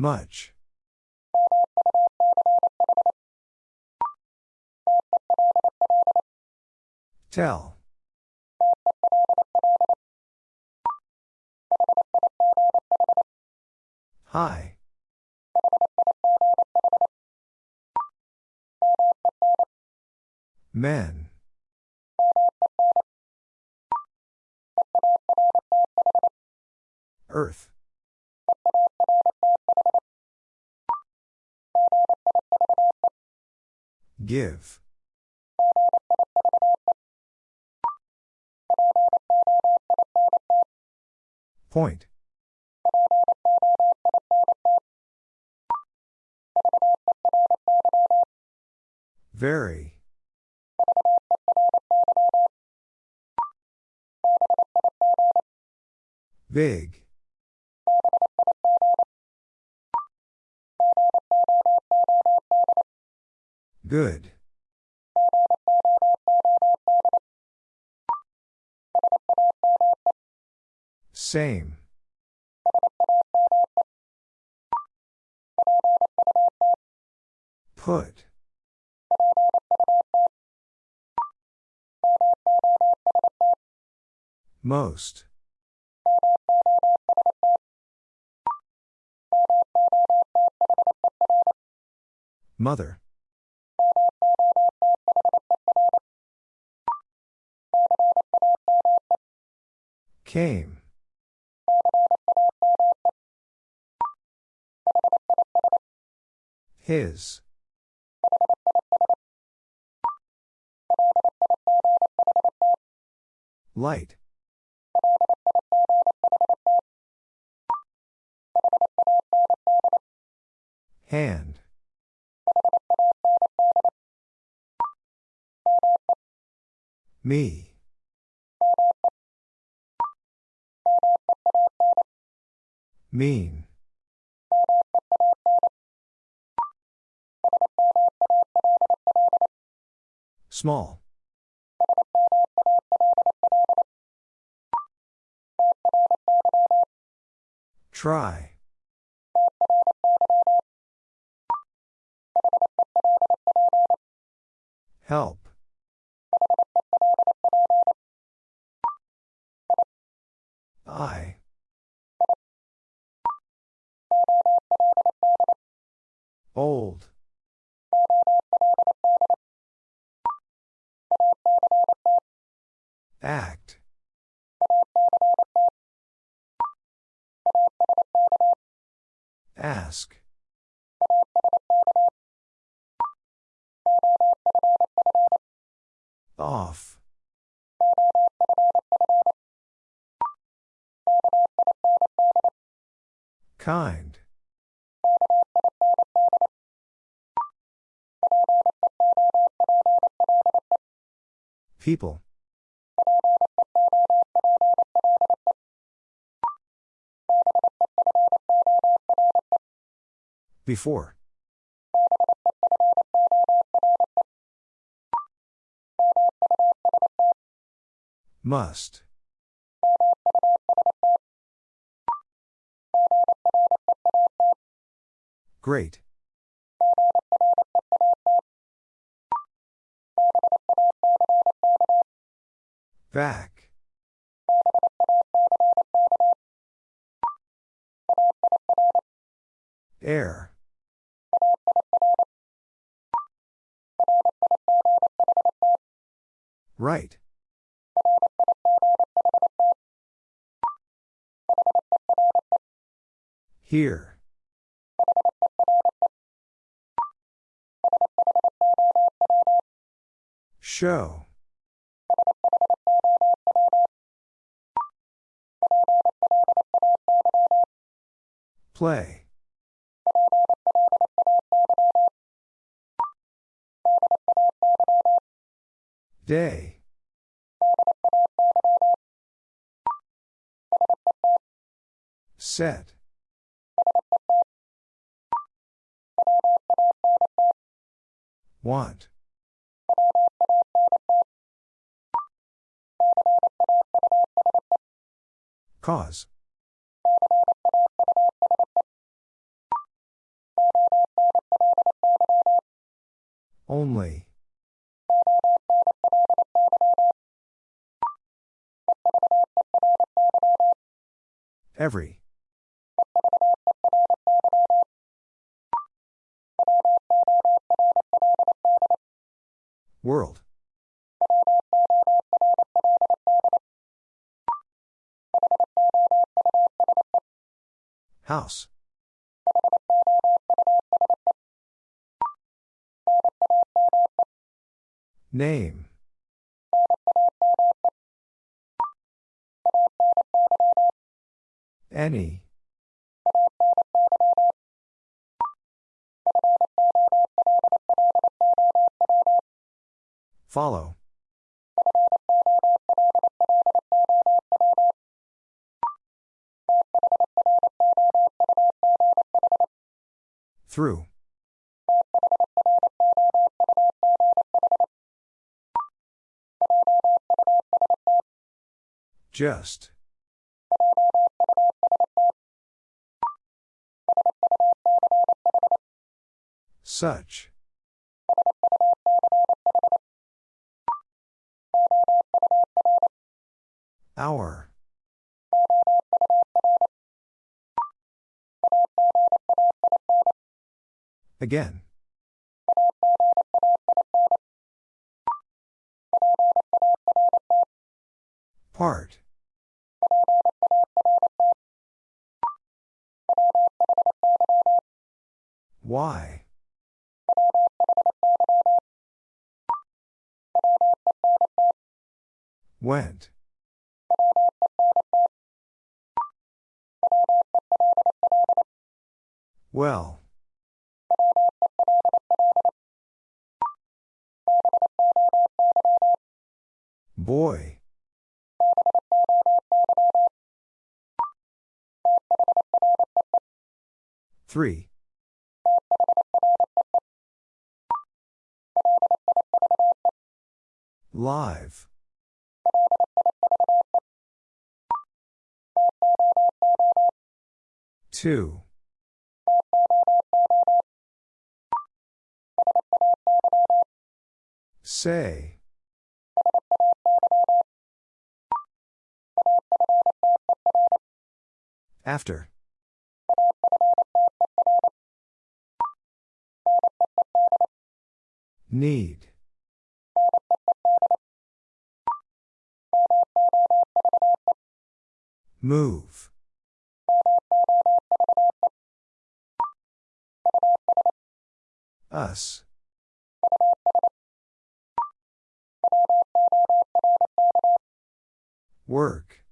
A: Much. Tell. Hi. Men. Earth. Give. Point. Very. Big. Good. Same. Put. Most. Mother. Came. His. Light. Hand. Me. Mean. Small. Try. Help. I. Old. Act. Ask. Off. Kind. People. Before. Must. Great. Back. Air. Right. Here. Show. Play. Day. Set. Want. Cause. Only. Every. World. House. Name. Any. Follow. Through. Just. Such. Hour. Again. Part. Why? Went. Well. Boy. Three. Live. Two. Say. After. Need. Move. Us. Work.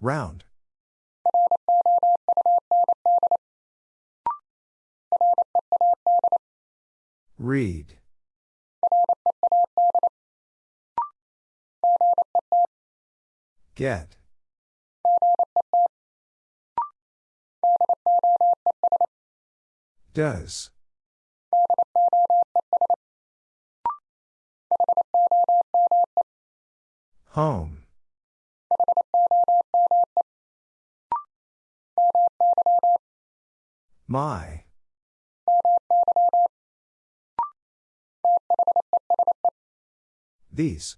A: Round. Read. Get. Does. Home. My. These.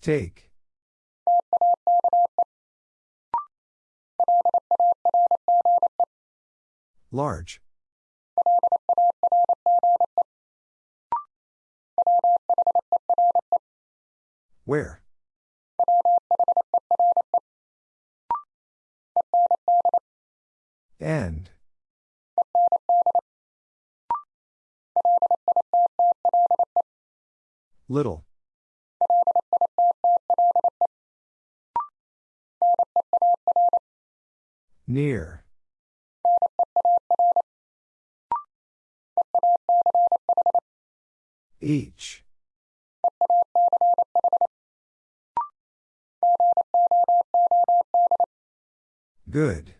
A: Take. Large. Where? End. Little. Near. Each. Good.